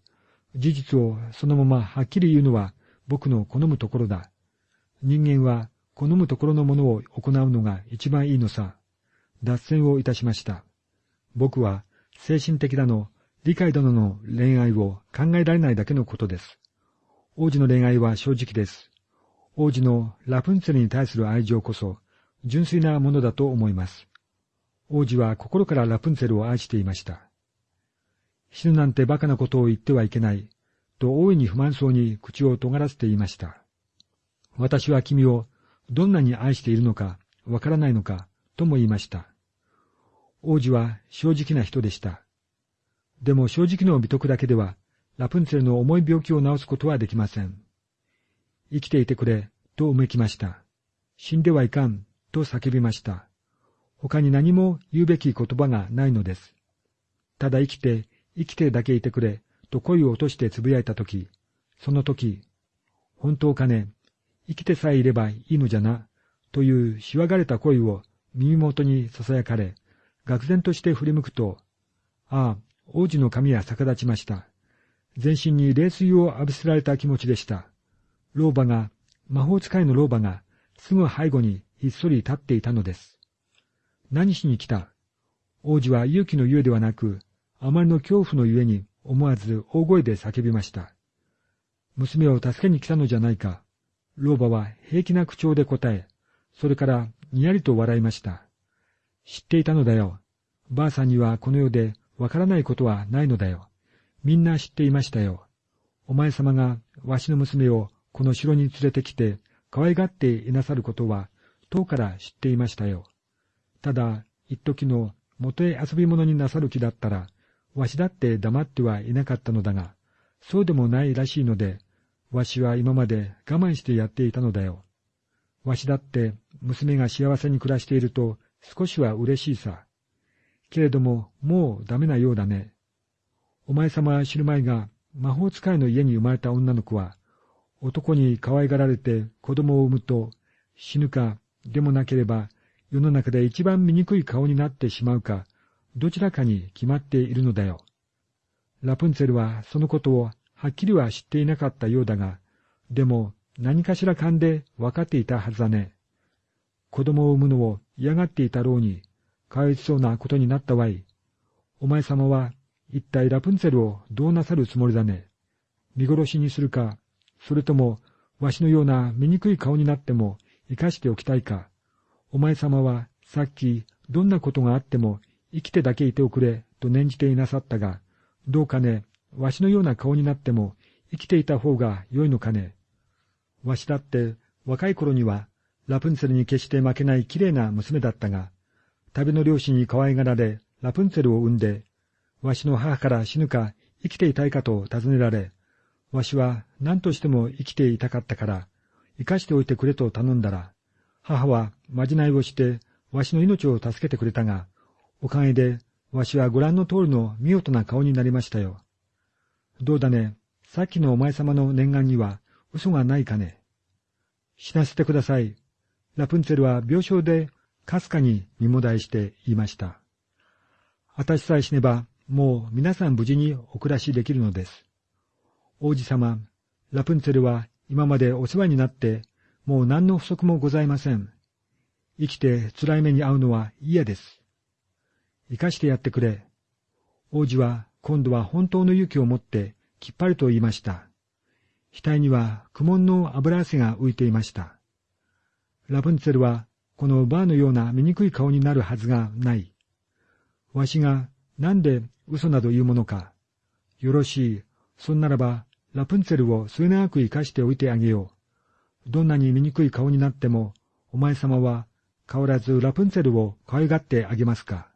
事実をそのままはっきり言うのは僕の好むところだ。人間は好むところのものを行うのが一番いいのさ。脱線をいたしました。僕は精神的だの、理解だのの恋愛を考えられないだけのことです。王子の恋愛は正直です。王子のラプンツェルに対する愛情こそ、純粋なものだと思います。王子は心からラプンツェルを愛していました。死ぬなんて馬鹿なことを言ってはいけない、と大いに不満そうに口を尖らせていました。私は君をどんなに愛しているのかわからないのか、とも言いました。王子は正直な人でした。でも正直の美徳だけでは、ラプンツェルの重い病気を治すことはできません。生きていてくれ、とうめきました。死んではいかん、と叫びました。他に何も言うべき言葉がないのです。ただ生きて、生きてだけいてくれ、と声を落として呟いたとき、その時、本当かね、生きてさえいればいいのじゃな、というしわがれた声を耳元に囁かれ、愕然として振り向くと、ああ、王子の髪は逆立ちました。全身に冷水を浴びせられた気持ちでした。老婆が、魔法使いの老婆が、すぐ背後にひっそり立っていたのです。何しに来た？王子は勇気のゆえではなく、あまりの恐怖のゆえに思わず大声で叫びました。娘を助けに来たのじゃないか。老婆は平気な口調で答え、それからにやりと笑いました。知っていたのだよ。ばあさんにはこの世でわからないことはないのだよ。みんな知っていましたよ。お前様がわしの娘をこの城に連れてきて、可愛がっていなさることは、遠から知っていましたよ。ただ、一時の元へ遊び者になさる気だったら、わしだって黙ってはいなかったのだが、そうでもないらしいので、わしは今まで我慢してやっていたのだよ。わしだって娘が幸せに暮らしていると少しは嬉しいさ。けれどももうダメなようだね。お前様は知る前が魔法使いの家に生まれた女の子は、男に可愛がられて子供を産むと死ぬかでもなければ世の中で一番醜い顔になってしまうか、どちらかに決まっているのだよ。ラプンツェルはそのことをはっきりは知っていなかったようだが、でも何かしら勘で分かっていたはずだね。子供を産むのを嫌がっていたろうに、かわいそうなことになったわい。お前様は一体ラプンツェルをどうなさるつもりだね。見殺しにするか、それとも、わしのような醜い顔になっても生かしておきたいか。お前様はさっきどんなことがあっても生きてだけいておくれと念じていなさったが、どうかね、わしのような顔になっても生きていた方が良いのかね。わしだって若い頃にはラプンツェルに決して負けない綺麗な娘だったが、旅の両親に可愛がられラプンツェルを産んで、わしの母から死ぬか生きていたいかと尋ねられ、わしは何としても生きていたかったから、生かしておいてくれと頼んだら、母はまじないをして、わしの命を助けてくれたが、おかげで、わしはご覧の通りの見事な顔になりましたよ。どうだね、さっきのお前様の念願には嘘がないかね？死なせてください。ラプンツェルは病床でかすかに身もだえして言いました。私さえ死ねば、もう皆さん無事にお暮らしできるのです。王子様、ラプンツェルは今までお世話になってもう何の不足もございません。生きて辛い目に遭うのは嫌です。生かしてやってくれ。王子は今度は本当の勇気を持ってきっぱりと言いました。額には苦悶の油汗が浮いていました。ラプンツェルはこのバーのような醜い顔になるはずがない。わしがなんで嘘など言うものか。よろしい。そんならば、ラプンツェルを末永く生かしておいてあげよう。どんなに醜い顔になっても、お前様は変わらずラプンツェルを可愛がってあげますか。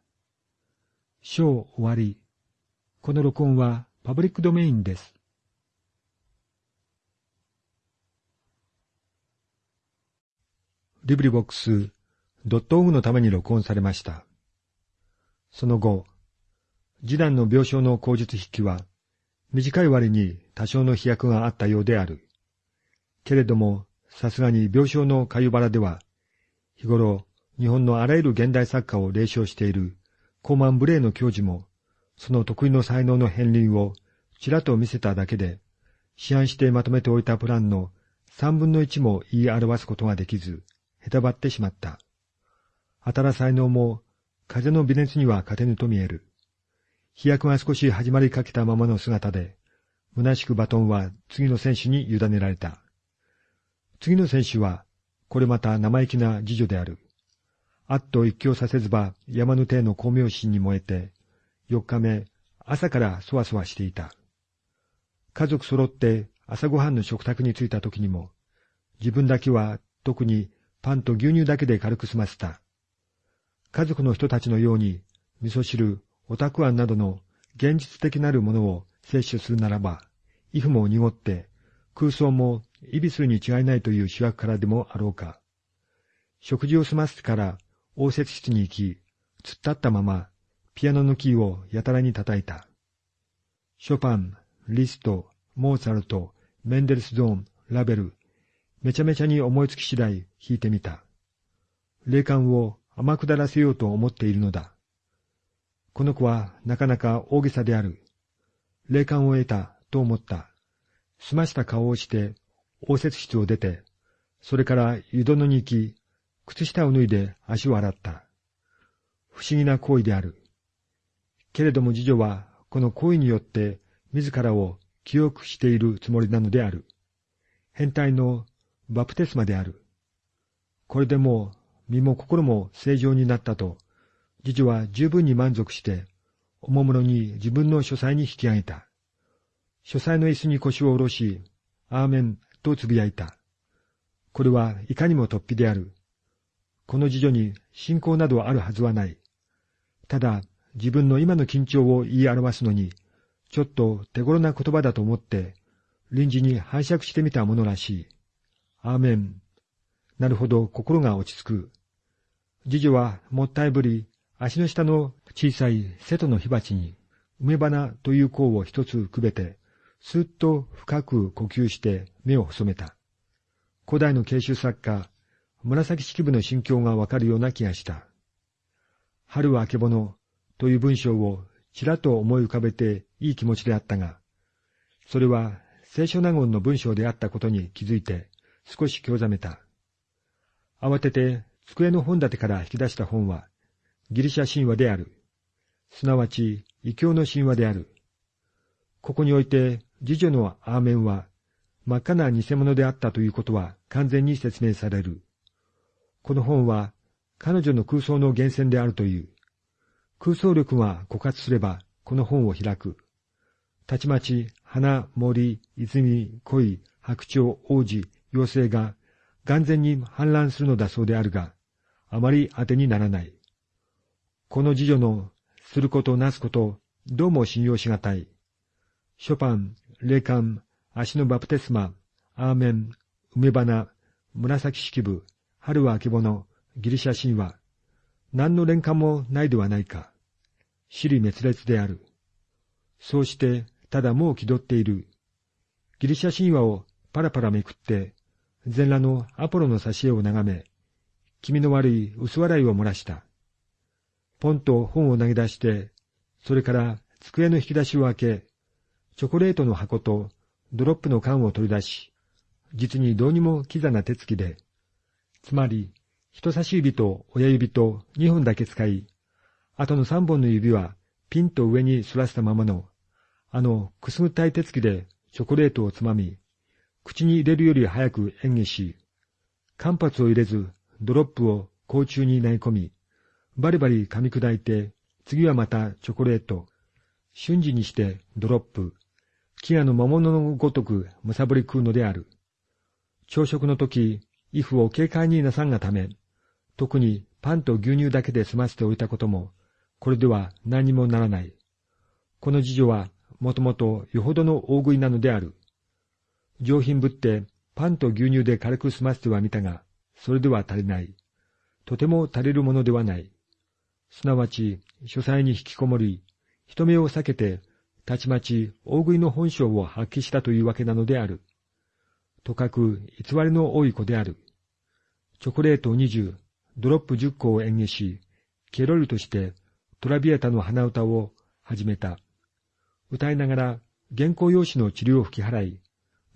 章終わり。この録音はパブリックドメインです。リブリボックスドットオグのために録音されました。その後、示談の病床の口述筆記は、短い割に多少の飛躍があったようである。けれども、さすがに病床のかゆばらでは、日頃、日本のあらゆる現代作家を霊唱しているコーマン・ブレイの教授も、その得意の才能の片鱗をちらっと見せただけで、試案してまとめておいたプランの三分の一も言い表すことができず、へたばってしまった。当たら才能も、風の微熱には勝てぬと見える。飛躍が少し始まりかけたままの姿で、虚しくバトンは次の選手に委ねられた。次の選手は、これまた生意気な次女である。あっと一興させずば山の手の光明心に燃えて、四日目、朝からそわそわしていた。家族揃って朝ごはんの食卓に着いた時にも、自分だけは特にパンと牛乳だけで軽く済ませた。家族の人たちのように、味噌汁、おたくあんなどの現実的なるものを摂取するならば、衣服も濁って、空想もイビスに違いないという主役からでもあろうか。食事を済ませてから応接室に行き、突っ立ったままピアノのキーをやたらに叩いた。ショパン、リスト、モーツァルト、メンデルスゾーン、ラベル、めちゃめちゃに思いつき次第弾いてみた。霊感を甘くだらせようと思っているのだ。この子はなかなか大げさである。霊感を得たと思った。済ました顔をして応接室を出て、それから湯殿に行き、靴下を脱いで足を洗った。不思議な行為である。けれども次女はこの行為によって自らを記憶しているつもりなのである。変態のバプテスマである。これでも身も心も正常になったと、次女は十分に満足して、おもむろに自分の書斎に引き上げた。書斎の椅子に腰を下ろし、アーメンとつぶやいた。これはいかにも突飛である。この次女に信仰などあるはずはない。ただ自分の今の緊張を言い表すのに、ちょっと手頃な言葉だと思って、臨時に拝借してみたものらしい。アーメン。なるほど心が落ち着く。次女はもったいぶり、足の下の小さい瀬戸の火鉢に、梅花という香を一つくべて、すっと深く呼吸して目を細めた。古代の慶州作家、紫式部の心境がわかるような気がした。春はあけぼのという文章をちらっと思い浮かべていい気持ちであったが、それは聖書納言の文章であったことに気づいて少し興ざめた。慌てて机の本立てから引き出した本はギリシャ神話である。すなわち異教の神話である。ここにおいて次女のアーメンは真っ赤な偽物であったということは完全に説明される。この本は彼女の空想の源泉であるという。空想力が枯渇すればこの本を開く。たちまち花、森、泉、恋、白鳥、王子、妖精が眼前に氾濫するのだそうであるが、あまり当てにならない。この次女のすることなすこと、どうも信用しがたい。ショパン、霊感、足のバプテスマ、アーメン、梅花、紫式部、春はあけぼの、ギリシャ神話、何の連関もないではないか。死に滅裂である。そうして、ただもう気取っている。ギリシャ神話をパラパラめくって、全裸のアポロの挿絵を眺め、気味の悪い薄笑いを漏らした。ポンと本を投げ出して、それから机の引き出しを開け、チョコレートの箱とドロップの缶を取り出し、実にどうにもキザな手つきで、つまり人差し指と親指と二本だけ使い、あとの三本の指はピンと上に反らせたままの、あのくすぐったい手つきでチョコレートをつまみ、口に入れるより早く演技し、間髪を入れずドロップを甲虫に投げ込み、バリバリ噛み砕いて、次はまたチョコレート、瞬時にしてドロップ、飢餓の魔物のごとくむさぼり食うのである。朝食の時、イフを軽快になさんがため、特にパンと牛乳だけで済ませておいたことも、これでは何にもならない。この次女は、もともとよほどの大食いなのである。上品ぶってパンと牛乳で軽く済ませてはみたが、それでは足りない。とても足りるものではない。すなわち、書斎に引きこもり、人目を避けて、たちまち大食いの本性を発揮したというわけなのである。とかく偽りの多い子である。チョコレート二十、ドロップ十個を演技し、ケロリとしてトラビエタの鼻歌を始めた。歌いながら原稿用紙の治療を吹き払い、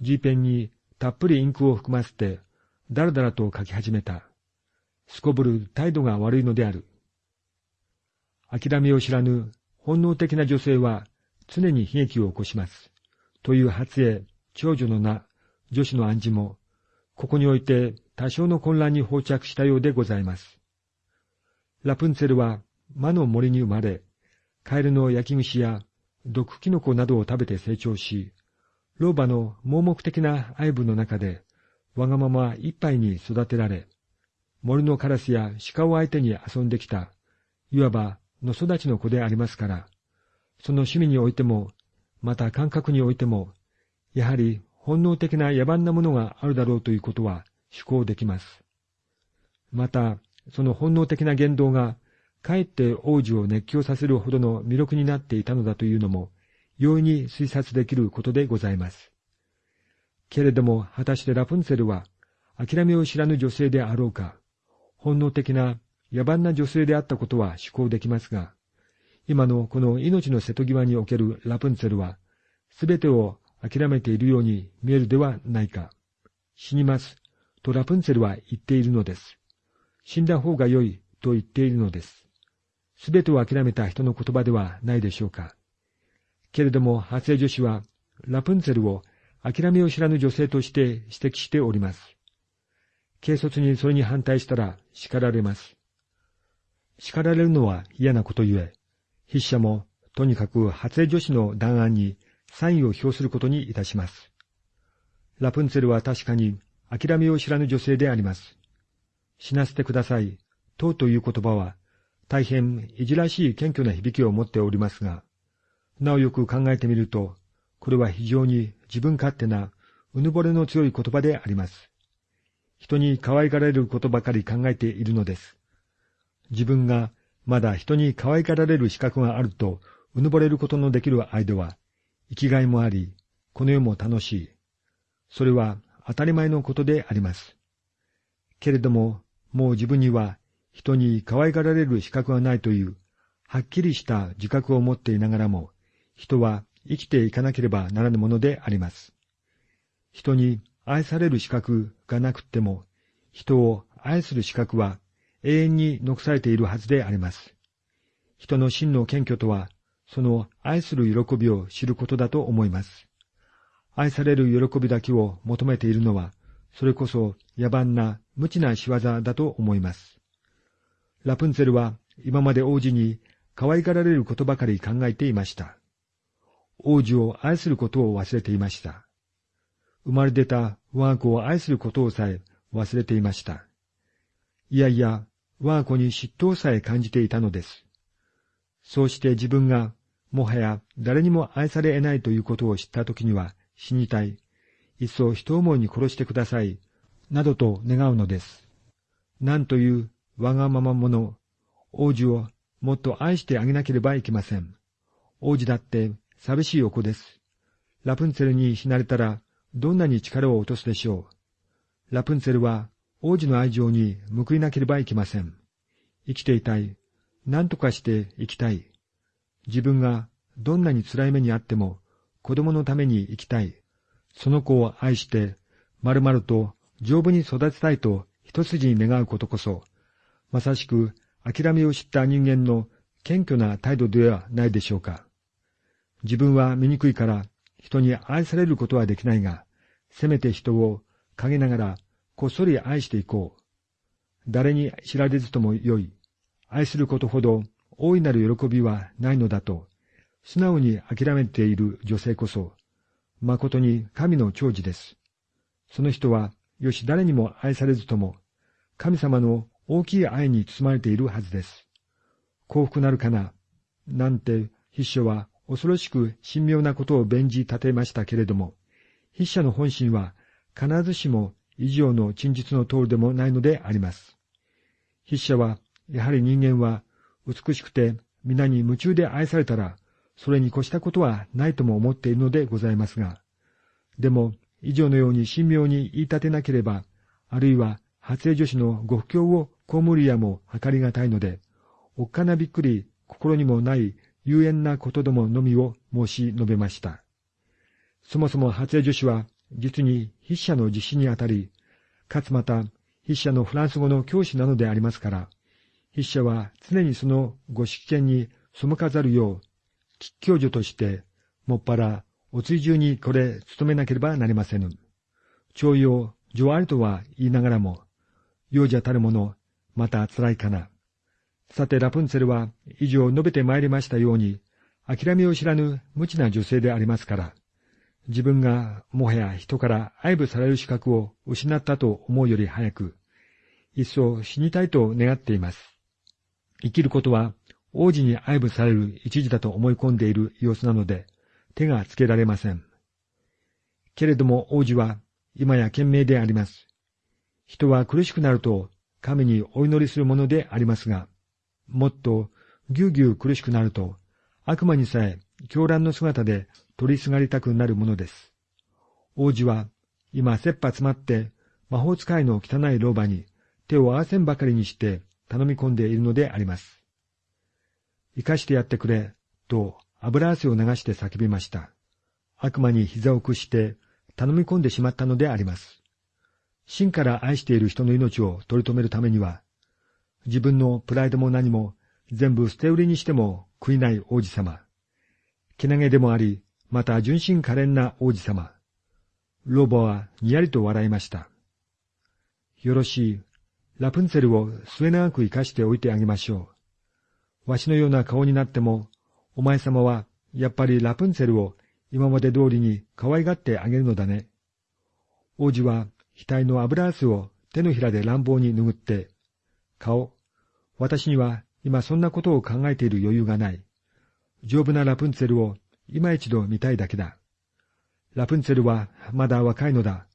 G ペンにたっぷりインクを含ませて、だらだらと書き始めた。すこぶる態度が悪いのである。諦めを知らぬ本能的な女性は常に悲劇を起こします。という発影、長女の名、女子の暗示も、ここにおいて多少の混乱に放着したようでございます。ラプンツェルは魔の森に生まれ、カエルの焼き串や毒キノコなどを食べて成長し、老婆の盲目的な愛部の中で、わがまま一杯に育てられ、森のカラスや鹿を相手に遊んできた、いわばの育ちの子でありますから、その趣味においても、また感覚においても、やはり本能的な野蛮なものがあるだろうということは思考できます。また、その本能的な言動が、かえって王子を熱狂させるほどの魅力になっていたのだというのも、容易に推察できることでございます。けれども、果たしてラプンツェルは、諦めを知らぬ女性であろうか、本能的な野蛮な女性であったことは思考できますが、今のこの命の瀬戸際におけるラプンツェルは、すべてを諦めているように見えるではないか。死にます、とラプンツェルは言っているのです。死んだ方が良い、と言っているのです。すべてを諦めた人の言葉ではないでしょうか。けれども、発生女子は、ラプンツェルを諦めを知らぬ女性として指摘しております。軽率にそれに反対したら叱られます。叱られるのは嫌なことゆえ、筆者もとにかく発令女子の弾案にサインを表することにいたします。ラプンツェルは確かに諦めを知らぬ女性であります。死なせてください、とうという言葉は、大変いじらしい謙虚な響きを持っておりますが、なおよく考えてみると、これは非常に自分勝手な、うぬぼれの強い言葉であります。人に可愛がられることばかり考えているのです。自分がまだ人に可愛がられる資格があると、うぬぼれることのできる間は、生きがいもあり、この世も楽しい。それは当たり前のことであります。けれども、もう自分には人に可愛がられる資格がないという、はっきりした自覚を持っていながらも、人は生きていかなければならぬものであります。人に愛される資格がなくっても、人を愛する資格は永遠に残されているはずであります。人の真の謙虚とは、その愛する喜びを知ることだと思います。愛される喜びだけを求めているのは、それこそ野蛮な無知な仕業だと思います。ラプンツェルは今まで王子に可愛がられることばかり考えていました。王子を愛することを忘れていました。生まれ出た我が子を愛することをさえ忘れていました。いやいや、我が子に嫉妬さえ感じていたのです。そうして自分がもはや誰にも愛され得ないということを知ったときには死にたい。いっそ人思いに殺してください。などと願うのです。なんというわがまま者、王子をもっと愛してあげなければいけません。王子だって寂しいお子です。ラプンツェルに死なれたらどんなに力を落とすでしょう。ラプンツェルは王子の愛情に報いなければいけません。生きていたい。何とかして生きたい。自分がどんなに辛い目にあっても子供のために生きたい。その子を愛して、まるまると丈夫に育てたいと一筋に願うことこそ、まさしく諦めを知った人間の謙虚な態度ではないでしょうか。自分は醜いから人に愛されることはできないが、せめて人を陰ながらこっそり愛していこう。誰に知られずともよい。愛することほど大いなる喜びはないのだと、素直に諦めている女性こそ、誠に神の長寿です。その人は、よし誰にも愛されずとも、神様の大きい愛に包まれているはずです。幸福なるかな、なんて筆書は恐ろしく神妙なことを弁じ立てましたけれども、筆者の本心は必ずしも以上の陳述の通りでもないのであります。筆者は、やはり人間は美しくて皆に夢中で愛されたら、それに越したことはないとも思っているのでございますが、でも、以上のように神妙に言い立てなければ、あるいは発令女子のご不況を被るやも計りがたいので、おっかなびっくり心にもない有縁なことどものみを申し述べました。そもそも発令女子は、実に筆者の実施にあたり、かつまた筆者のフランス語の教師なのでありますから、筆者は常にそのご執権に背かざるよう、吉教授として、もっぱらお追従にこれ努めなければなりませぬ。徴用、上ありとは言いながらも、幼者たるもの、また辛いかな。さてラプンツェルは以上述べてまいりましたように、諦めを知らぬ無知な女性でありますから、自分がもはや人から愛撫される資格を失ったと思うより早く、一層死にたいと願っています。生きることは王子に愛撫される一時だと思い込んでいる様子なので、手がつけられません。けれども王子は今や賢明であります。人は苦しくなると神にお祈りするものでありますが、もっとぎゅうぎゅう苦しくなると悪魔にさえ狂乱の姿で取りすがりたくなるものです。王子は今切羽詰まって魔法使いの汚い老婆に手を合わせんばかりにして頼み込んでいるのであります。生かしてやってくれ、と油汗を流して叫びました。悪魔に膝を屈して頼み込んでしまったのであります。真から愛している人の命を取り留めるためには、自分のプライドも何も全部捨て売りにしても悔いない王子様。けなげでもあり、また純真可憐な王子様。ロボはにやりと笑いました。よろしい。ラプンツェルを末永く生かしておいてあげましょう。わしのような顔になっても、お前様はやっぱりラプンツェルを今まで通りに可愛がってあげるのだね。王子は額の油汗を手のひらで乱暴に拭って、顔、私には今そんなことを考えている余裕がない。丈夫なラプンツェルを今一度見たいだけだ。ラプンツェルはまだ若いのだ。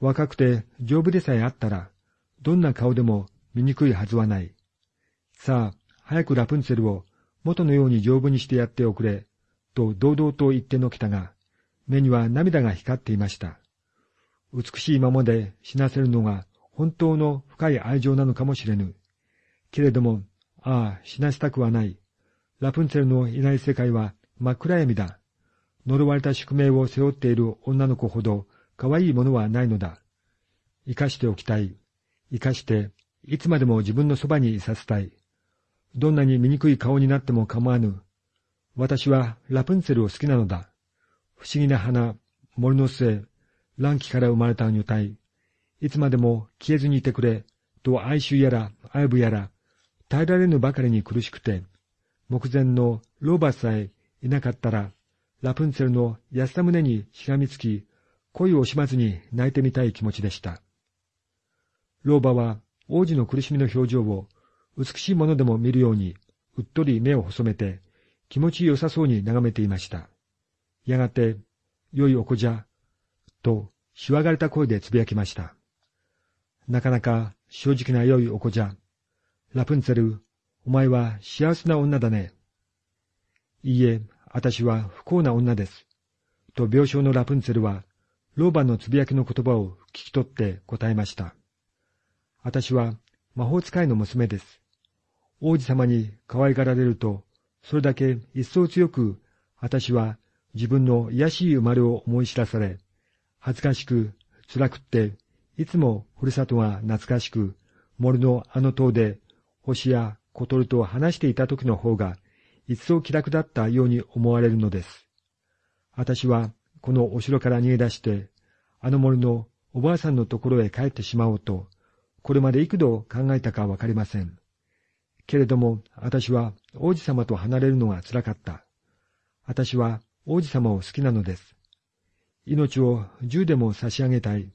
若くて丈夫でさえあったら、どんな顔でも醜いはずはない。さあ、早くラプンツェルを元のように丈夫にしてやっておくれ、と堂々と言ってのけたが、目には涙が光っていました。美しいままで死なせるのが本当の深い愛情なのかもしれぬ。けれども、ああ、死なせたくはない。ラプンツェルのいない世界は真っ暗闇だ。呪われた宿命を背負っている女の子ほど可愛いものはないのだ。生かしておきたい。生かして、いつまでも自分のそばにいさせたい。どんなに醜い顔になっても構わぬ。私はラプンツェルを好きなのだ。不思議な花、森の末、乱気から生まれた女体。いつまでも消えずにいてくれ、と哀愁やら愛撫やら、耐えられぬばかりに苦しくて、目前のローバスさえいなかったら、ラプンツェルの安田胸にしがみつき、恋を惜しまずに泣いてみたい気持ちでした。老婆は王子の苦しみの表情を美しいものでも見るように、うっとり目を細めて、気持ちよさそうに眺めていました。やがて、良いお子じゃ、と、しわがれた声でつぶやきました。なかなか正直な良いお子じゃ。ラプンツェル、お前は幸せな女だね。いいえ、私は不幸な女です。と病床のラプンツェルは、老婆のつぶやきの言葉を聞き取って答えました。私は魔法使いの娘です。王子様に可愛がられると、それだけ一層強く、私は自分の癒しい生まれを思い知らされ、恥ずかしく、辛くって、いつもふるさとが懐かしく、森のあの塔で星や小鳥と話していた時の方が、一層気楽だったように思われるのです。私は、このお城から逃げ出して、あの森のおばあさんのところへ帰ってしまおうと、これまで幾度考えたかわかりません。けれども、私は王子様と離れるのが辛かった。私は王子様を好きなのです。命を銃でも差し上げたい。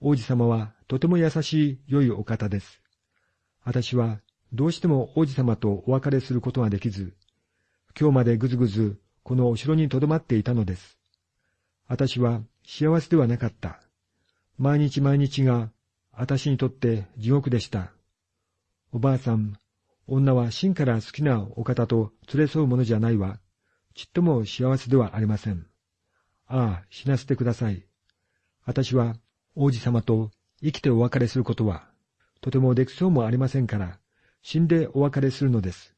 王子様はとても優しい良いお方です。私はどうしても王子様とお別れすることができず、今日までぐずぐずこのお城に留まっていたのです。私は幸せではなかった。毎日毎日が私にとって地獄でした。おばあさん、女は真から好きなお方と連れ添うものじゃないわ。ちっとも幸せではありません。ああ、死なせてください。私は王子様と生きてお別れすることは、とてもできそうもありませんから、死んでお別れするのです。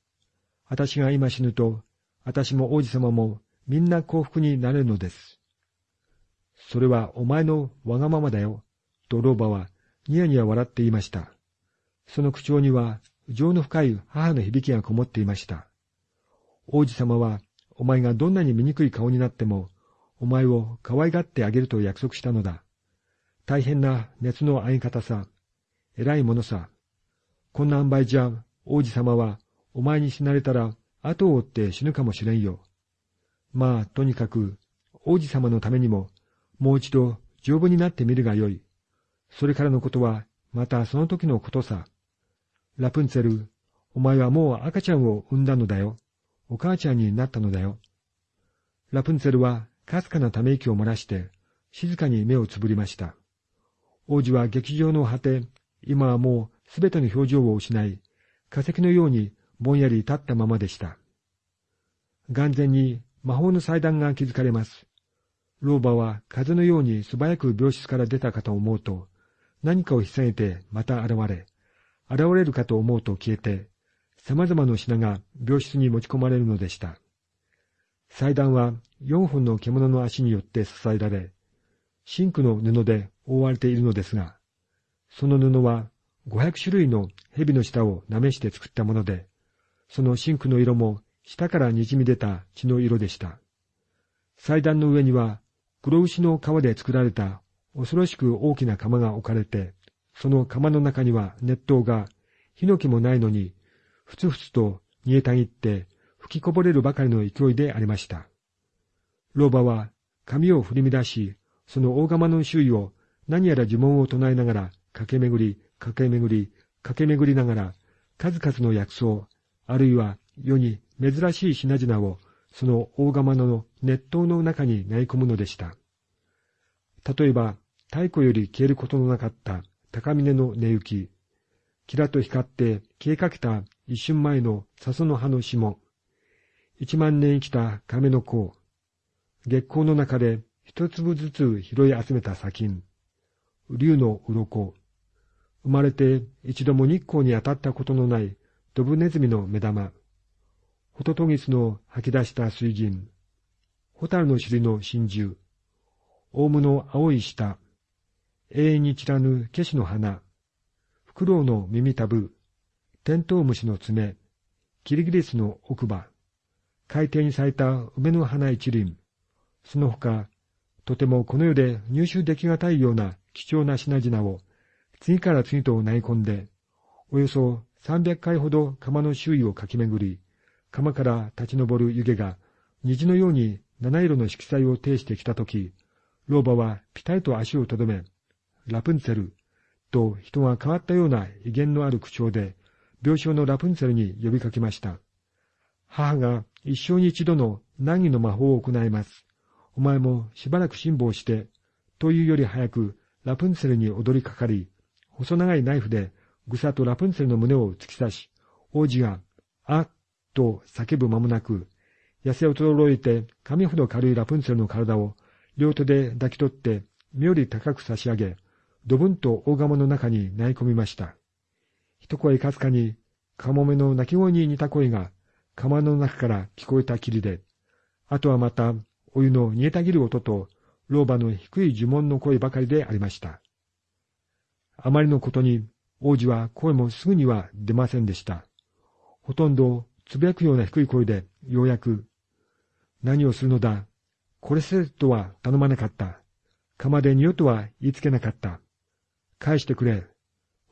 私が今死ぬと、私も王子様もみんな幸福になれるのです。それはお前のわがままだよ、と老婆はニヤニヤ笑っていました。その口調には情の深い母の響きがこもっていました。王子様は、お前がどんなに醜い顔になっても、お前を可愛がってあげると約束したのだ。大変な熱の合い方さ。偉いものさ。こんな塩梅じゃ、王子様は、お前に死なれたら、後を追って死ぬかもしれんよ。まあ、とにかく、王子様のためにも、もう一度丈夫になってみるがよい。それからのことは、またその時のことさ。ラプンツェル、お前はもう赤ちゃんを産んだのだよ。お母ちゃんになったのだよ。ラプンツェルはかすかなため息を漏らして、静かに目をつぶりました。王子は劇場の果て、今はもうすべての表情を失い、化石のようにぼんやり立ったままでした。眼前に魔法の祭壇が築かれます。老婆は風のように素早く病室から出たかと思うと、何かを引き下げてまた現れ、現れるかと思うと消えて、様々な品が病室に持ち込まれるのでした。祭壇は四本の獣の足によって支えられ、真紅の布で覆われているのですが、その布は五百種類の蛇の舌をなめして作ったもので、その真紅の色も下から滲み出た血の色でした。祭壇の上には黒牛の皮で作られた恐ろしく大きな釜が置かれて、その釜の中には熱湯が、火の気もないのに、ふつふつと煮えたぎって吹きこぼれるばかりの勢いでありました。老婆は髪を振り乱し、その大釜の周囲を何やら呪文を唱えながら駆け巡り、駆け巡り、駆け巡りながら、数々の薬草、あるいは世に珍しい品々をその大釜の熱湯の中に投げ込むのでした。例えば、太古より消えることのなかった高峰の寝行き、キラと光って消えかけた一瞬前の笹の葉の霜、一万年生きた亀の甲、月光の中で一粒ずつ拾い集めた砂金、竜の鱗、生まれて一度も日光に当たったことのないドブネズミの目玉、ホトトギスの吐き出した水銀、ホタルの尻の真珠、オウムの青い舌、永遠に散らぬケシの花、フクロウの耳たぶ、テントウムシの爪、キリギリスの奥歯、海底に咲いた梅の花一輪、その他、とてもこの世で入手できがたいような貴重な品々を次から次と投げ込んで、およそ300回ほど釜の周囲を駆け巡り、釜から立ち上る湯気が虹のように七色の色彩を呈してきたとき、老婆はピタリと足をとどめ、ラプンツェル、と人が変わったような威厳のある口調で、病床のラプンツェルに呼びかけました。母が一生に一度の難儀の魔法を行います。お前もしばらく辛抱して、というより早くラプンツェルに踊りかかり、細長いナイフでぐさとラプンツェルの胸を突き刺し、王子が、あっと叫ぶ間もなく、痩せ衰えて髪ほど軽いラプンツェルの体を両手で抱き取って妙に高く差し上げ、ドブンと大釜の中に投げ込みました。一声かすかに、カモメの鳴き声に似た声が、釜の中から聞こえたきりで、あとはまた、お湯の煮えたぎる音と、老婆の低い呪文の声ばかりでありました。あまりのことに、王子は声もすぐには出ませんでした。ほとんどつぶやくような低い声で、ようやく、何をするのだ、これせとは頼まなかった。釜で匂とは言いつけなかった。返してくれ。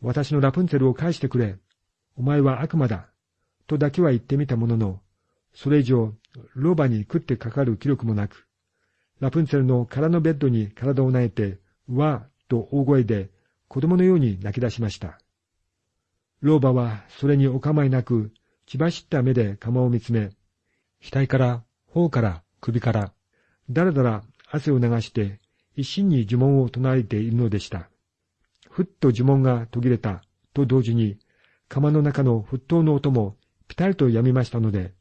私のラプンツェルを返してくれ。お前は悪魔だ。とだけは言ってみたものの、それ以上、老婆に食ってかかる気力もなく、ラプンツェルの空のベッドに体を投げて、わーと大声で子供のように泣き出しました。老婆はそれにお構いなく、血走った目で釜を見つめ、額から、頬から、首から、だらだら汗を流して一心に呪文を唱えているのでした。ふっと呪文が途切れたと同時に、釜の中の沸騰の音もぴたりと止みましたので、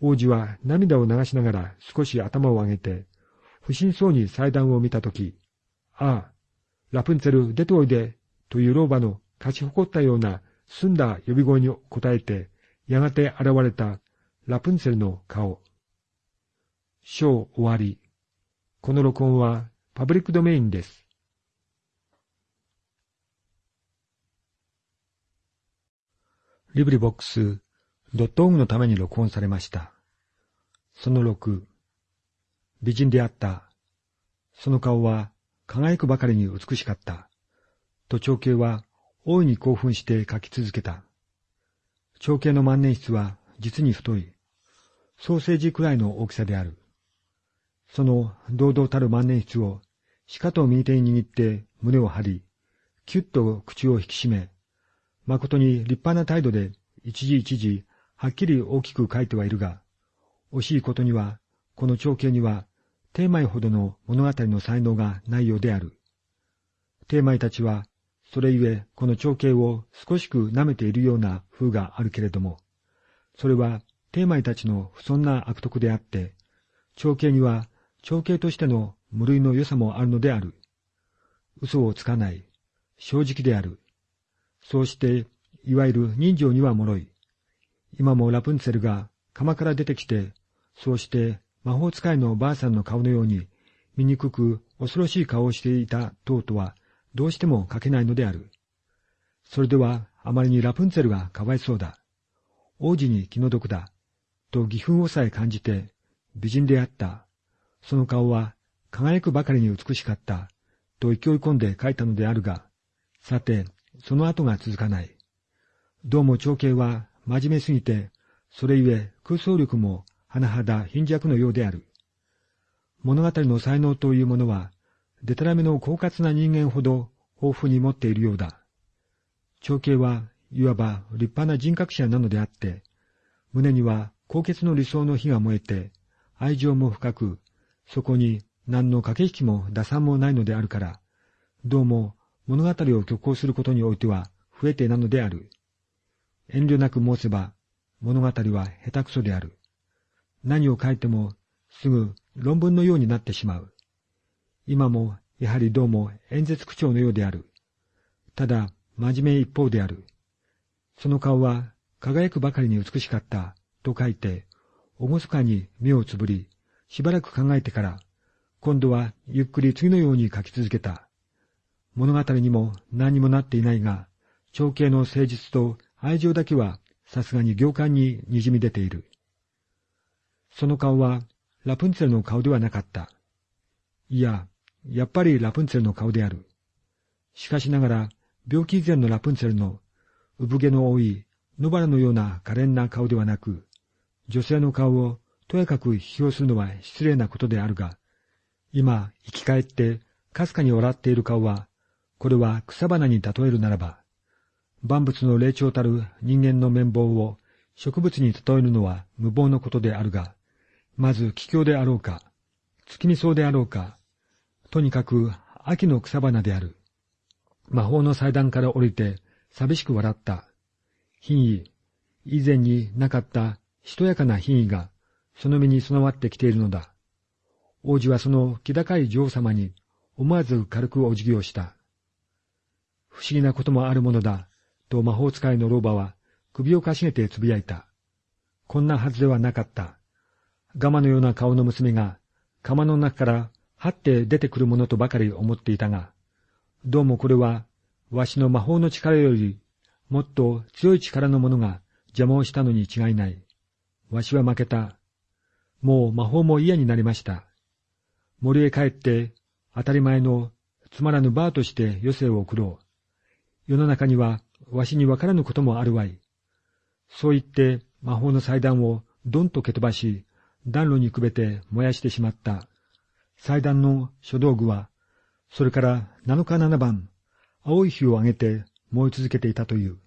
王子は涙を流しながら少し頭を上げて、不審そうに祭壇を見たとき、ああ、ラプンツェル出ておいで、という老婆の勝ち誇ったような澄んだ呼び声に応えて、やがて現れたラプンツェルの顔。章終わり。この録音はパブリックドメインです。リブリボックスドットオグのために録音されました。その6、美人であった。その顔は輝くばかりに美しかった。と長兄は大いに興奮して書き続けた。長兄の万年筆は実に太い。ソーセージくらいの大きさである。その堂々たる万年筆を、しかと右手に握って胸を張り、キュッと口を引き締め、誠に立派な態度で一時一時はっきり大きく書いてはいるが、惜しいことには、この長兄には、テーマイほどの物語の才能がないようである。テーマイたちは、それゆえこの長兄を少しく舐めているような風があるけれども、それはテーマイたちの不遜な悪徳であって、長兄には長兄としての無類の良さもあるのである。嘘をつかない。正直である。そうして、いわゆる人情には脆い。今もラプンツェルが釜から出てきて、そうして魔法使いのおばあさんの顔のように、醜く恐ろしい顔をしていた塔とは、どうしても書けないのである。それでは、あまりにラプンツェルがかわいそうだ。王子に気の毒だ。と義憤をさえ感じて、美人であった。その顔は輝くばかりに美しかった、と勢い込んで書いたのであるが、さて、その後が続かない。どうも長兄は真面目すぎて、それゆえ空想力も甚だ貧弱のようである。物語の才能というものは、でたらめの狡猾な人間ほど豊富に持っているようだ。長兄はいわば立派な人格者なのであって、胸には高潔の理想の火が燃えて、愛情も深く、そこに何の駆け引きも打算もないのであるから、どうも物語を虚構することにおいては不得手なのである。遠慮なく申せば、物語は下手くそである。何を書いてもすぐ論文のようになってしまう。今もやはりどうも演説口調のようである。ただ真面目一方である。その顔は輝くばかりに美しかったと書いて、おごそかに目をつぶり、しばらく考えてから、今度はゆっくり次のように書き続けた。物語にも何にもなっていないが、長兄の誠実と愛情だけはさすがに行間に滲み出ている。その顔はラプンツェルの顔ではなかった。いや、やっぱりラプンツェルの顔である。しかしながら、病気以前のラプンツェルの産毛の多い野原のような可憐な顔ではなく、女性の顔をとやかく批評するのは失礼なことであるが、今生き返ってかすかに笑っている顔は、これは草花に例えるならば、万物の霊長たる人間の綿棒を植物に例えるのは無謀のことであるが、まず気境であろうか、月見草であろうか、とにかく秋の草花である。魔法の祭壇から降りて寂しく笑った。品位、以前になかったしとやかな品位がその身に備わってきているのだ。王子はその気高い女王様に思わず軽くお辞儀をした。不思議なこともあるものだ、と魔法使いの老婆は首をかしげてつぶやいた。こんなはずではなかった。ガマのような顔の娘が釜の中からはって出てくるものとばかり思っていたが、どうもこれはわしの魔法の力よりもっと強い力のものが邪魔をしたのに違いない。わしは負けた。もう魔法も嫌になりました。森へ帰って当たり前のつまらぬバーとして余生を送ろう。世の中にはわしにわからぬこともあるわい。そう言って魔法の祭壇をどんと蹴飛ばし、暖炉にくべて燃やしてしまった。祭壇の書道具は、それから七日七晩、青い火を上げて燃え続けていたという。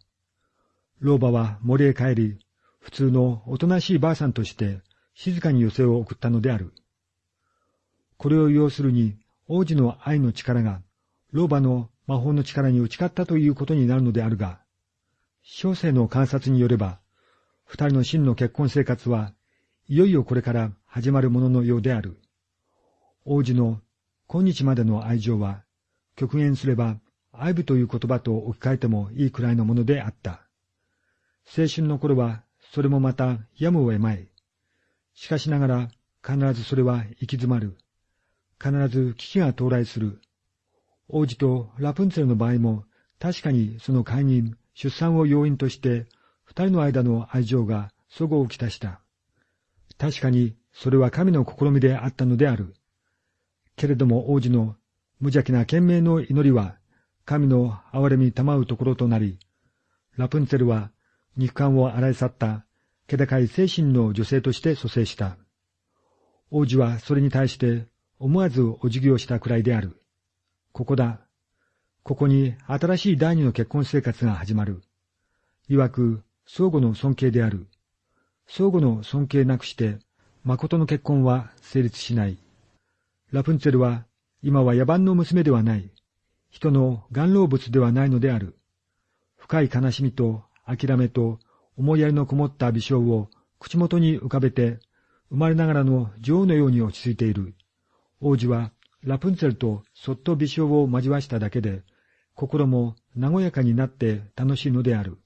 老婆は森へ帰り、普通のおとなしいばあさんとして静かに寄せを送ったのである。これを要するに王子の愛の力が老婆の魔法の力に打ち勝ったということになるのであるが、小生の観察によれば、二人の真の結婚生活はいよいよこれから始まるもののようである。王子の今日までの愛情は、極限すれば愛部という言葉と置き換えてもいいくらいのものであった。青春の頃は、それもまたやむを得まい。しかしながら、必ずそれは行き詰まる。必ず危機が到来する。王子とラプンツェルの場合も、確かにその解任、出産を要因として、二人の間の愛情が祖母をきたした。確かに、それは神の試みであったのである。けれども王子の無邪気な懸命の祈りは、神の憐れみたまうところとなり、ラプンツェルは肉感を洗い去った気高い精神の女性として蘇生した。王子はそれに対して思わずお辞儀をしたくらいである。ここだ。ここに新しい第二の結婚生活が始まる。曰く相互の尊敬である。相互の尊敬なくして、誠の結婚は成立しない。ラプンツェルは、今は野蛮の娘ではない。人の願老物ではないのである。深い悲しみと諦めと思いやりのこもった微笑を口元に浮かべて、生まれながらの女王のように落ち着いている。王子はラプンツェルとそっと微笑を交わしただけで、心も和やかになって楽しいのである。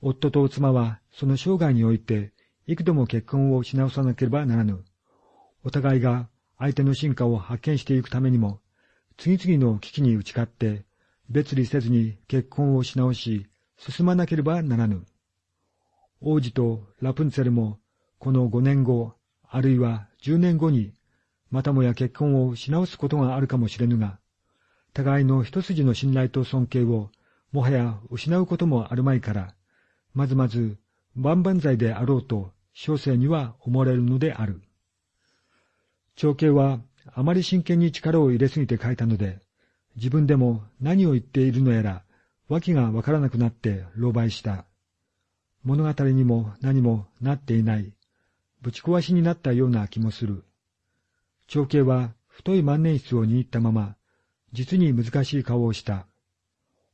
夫と妻はその生涯において幾度も結婚をし直さなければならぬ。お互いが相手の進化を発見していくためにも、次々の危機に打ち勝って、別離せずに結婚をし直し、進まなければならぬ。王子とラプンツェルも、この五年後、あるいは十年後に、またもや結婚をし直すことがあるかもしれぬが、互いの一筋の信頼と尊敬を、もはや失うこともあるまいから、まずまず万々歳であろうと小生には思われるのである。長兄はあまり真剣に力を入れすぎて書いたので、自分でも何を言っているのやら、訳がわからなくなって狼狽した。物語にも何もなっていない、ぶち壊しになったような気もする。長兄は太い万年筆を握ったまま、実に難しい顔をした。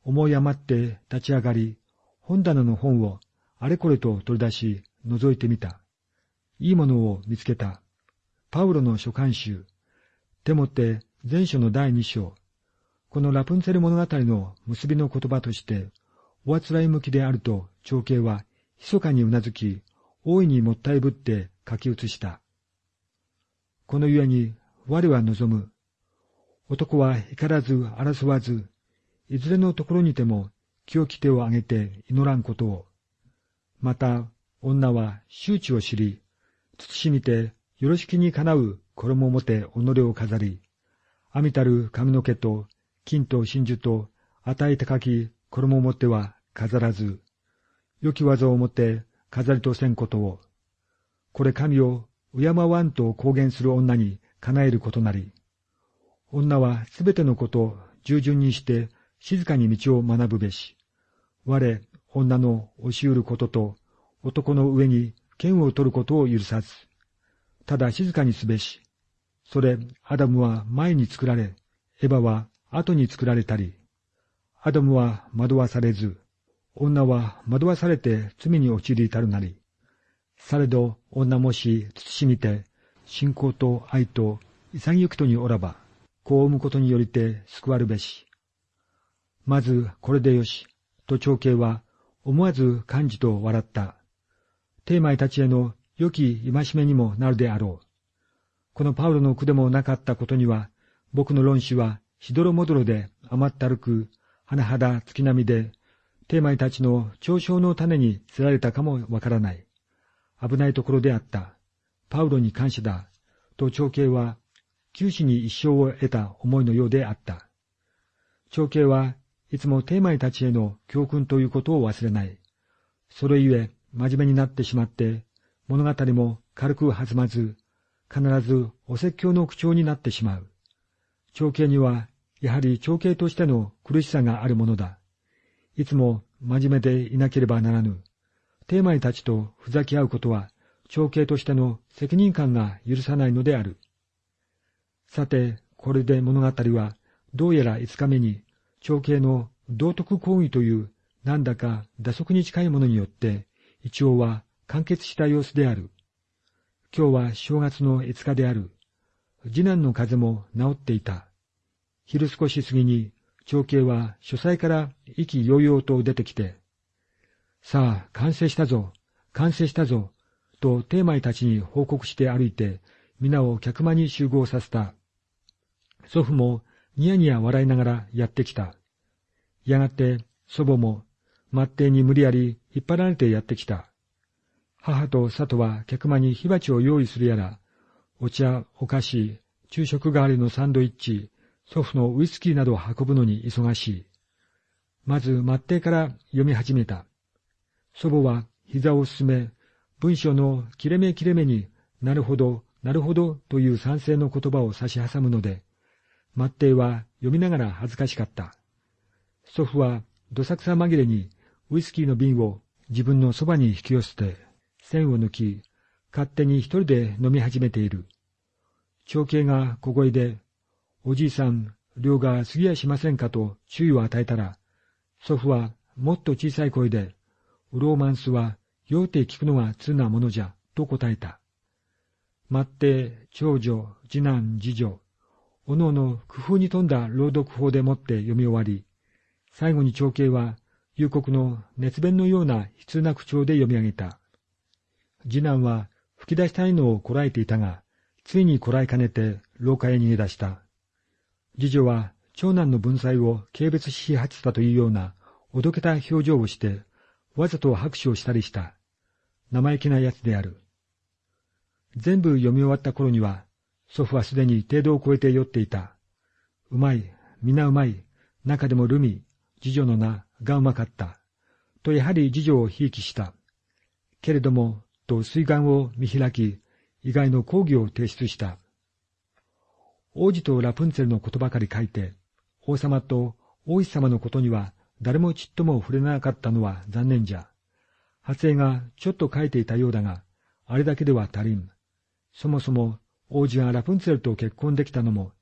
思い余って立ち上がり、本棚の本をあれこれと取り出し、覗いてみた。いいものを見つけた。パウロの書簡集。でもって前書の第二章。このラプンツェル物語の結びの言葉として、おあつらい向きであると長兄は密かにうなずき、大いにもったいぶって書き写した。このゆえに我は望む。男は怒らず争わず、いずれのところにても清き手を挙げて祈らんことを。また、女は周知を知り、慎みてよろしきにかなう衣をもて己を飾り、阿弥たる髪の毛と金と真珠と与えてかき衣をもては飾らず、良き技をもて飾りとせんことを、これ神を敬わんと公言する女に叶えることなり、女はすべてのこと従順にして静かに道を学ぶべし、我、女の押しうることと男の上に剣を取ることを許さず、ただ静かにすべし、それ、アダムは前に作られ、エヴァは後に作られたり、アダムは惑わされず、女は惑わされて罪に陥り至るなり、されど女もし慎みて、信仰と愛と潔くとにおらば、子を産むことによりて救わるべし。まずこれでよし、と長兄は思わず感じと笑った。テーマイたちへの良き戒めにもなるであろう。このパウロの句でもなかったことには、僕の論旨はしどろもどろで甘ったるく、甚だ月並みで、テーマイたちの嘲笑の種に釣られたかもわからない。危ないところであった。パウロに感謝だ。と長兄は、九死に一生を得た思いのようであった。長兄はいつもテーマイたちへの教訓ということを忘れない。それゆえ、真面目になってしまって、物語も軽く弾まず、必ずお説教の口調になってしまう。長兄には、やはり長兄としての苦しさがあるものだ。いつも真面目でいなければならぬ。テーマイたちとふざけ合うことは、長兄としての責任感が許さないのである。さて、これで物語は、どうやら五日目に、長兄の道徳講義という、なんだか打足に近いものによって、一応は完結した様子である。今日は正月の五日である。次男の風も治っていた。昼少し過ぎに長兄は書斎から意気揚々と出てきて、さあ、完成したぞ、完成したぞ、とテーマイたちに報告して歩いて、皆を客間に集合させた。祖父もニヤニヤ笑いながらやってきた。やがて祖母も末帝に無理やり引っ張られてやってきた。母と佐藤は客間に火鉢を用意するやら、お茶、お菓子、昼食代わりのサンドイッチ、祖父のウイスキーなどを運ぶのに忙しい。まず末帝から読み始めた。祖母は膝を進め、文章の切れ目切れ目になるほど、なるほどという賛成の言葉を差し挟むので、末帝は読みながら恥ずかしかった。祖父はどさくさ紛れにウイスキーの瓶を自分のそばに引き寄せて、線を抜き、勝手に一人で飲み始めている。長兄が小声で、おじいさん、量が過ぎやしませんかと注意を与えたら、祖父はもっと小さい声で、ウローマンスは酔うて聞くのが通なものじゃ、と答えた。待って、長女、次男、次女、おのおの工夫に富んだ朗読法でもって読み終わり、最後に長兄は、幽国の熱弁のような悲痛な口調で読み上げた。次男は吹き出したいのをこらえていたが、ついにこらえかねて廊下へ逃げ出した。次女は長男の文才を軽蔑し始めたというような、おどけた表情をして、わざと拍手をしたりした。生意気な奴である。全部読み終わった頃には、祖父はすでに程度を超えて酔っていた。うまい、皆うまい、中でもルミ、次女の名がうまかった。とやはり次女をひいきした。けれども、と水眼を見開き、意外の講義を提出した。王子とラプンツェルのことばかり書いて、王様と王子様のことには誰もちっとも触れなかったのは残念じゃ。発影がちょっと書いていたようだが、あれだけでは足りん。そもそも王子がラプンツェルと結婚できたのも、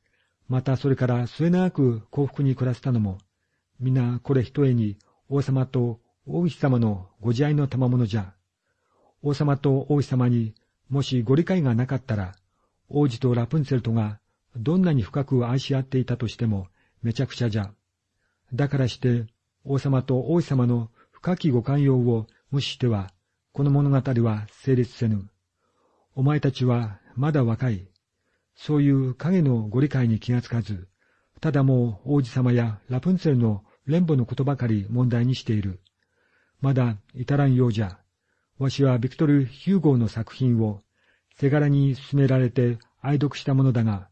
またそれから末永く幸福に暮らしたのも、皆これ一重に王様と王妃様のご自愛の賜物じゃ。王様と王妃様にもしご理解がなかったら、王子とラプンツェルトがどんなに深く愛し合っていたとしてもめちゃくちゃじゃ。だからして王様と王妃様の深きご寛容を無視しては、この物語は成立せぬ。お前たちはまだ若い。そういう影のご理解に気がつかず、ただもう王子様やラプンツェルの連母のことばかり問題にしている。まだ至らんようじゃ。わしはビクトル・ヒューゴーの作品を手柄に進められて愛読したものだが、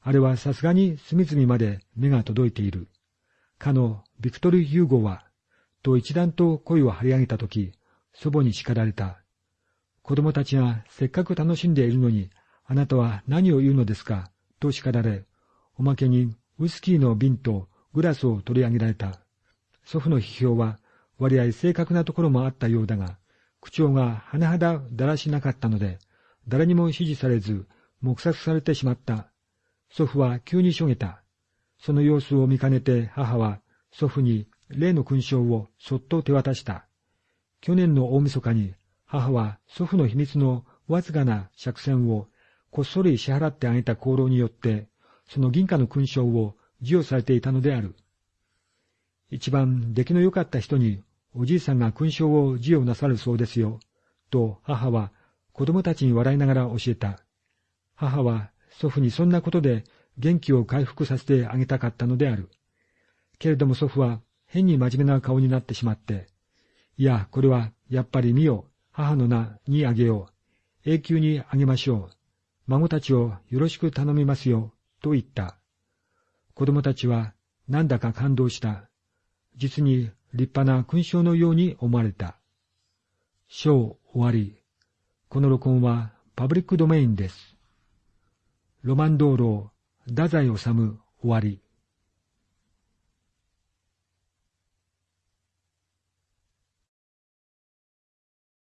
あれはさすがに隅々まで目が届いている。かのビクトル・ヒューゴは、と一段と声を張り上げたとき、祖母に叱られた。子供たちがせっかく楽しんでいるのに、あなたは何を言うのですか、と叱られ、おまけにウイスキーの瓶とグラスを取り上げられた。祖父の批評は割合正確なところもあったようだが、口調が甚だだらしなかったので、誰にも支持されず、黙殺されてしまった。祖父は急にしょげた。その様子を見かねて母は祖父に例の勲章をそっと手渡した。去年の大晦日に母は祖父の秘密のわずかな借銭をこっそり支払ってあげた功労によって、その銀貨の勲章を授与されていたのである。一番出来の良かった人におじいさんが勲章を授与なさるそうですよ、と母は子供たちに笑いながら教えた。母は祖父にそんなことで元気を回復させてあげたかったのである。けれども祖父は変に真面目な顔になってしまって、いや、これはやっぱり見よ、母の名にあげよう。永久にあげましょう。孫たちをよろしく頼みますよ、と言った。子供たちはなんだか感動した。実に立派な勲章のように思われた。章終わり。この録音はパブリックドメインです。ロマン道路、太宰治終わり。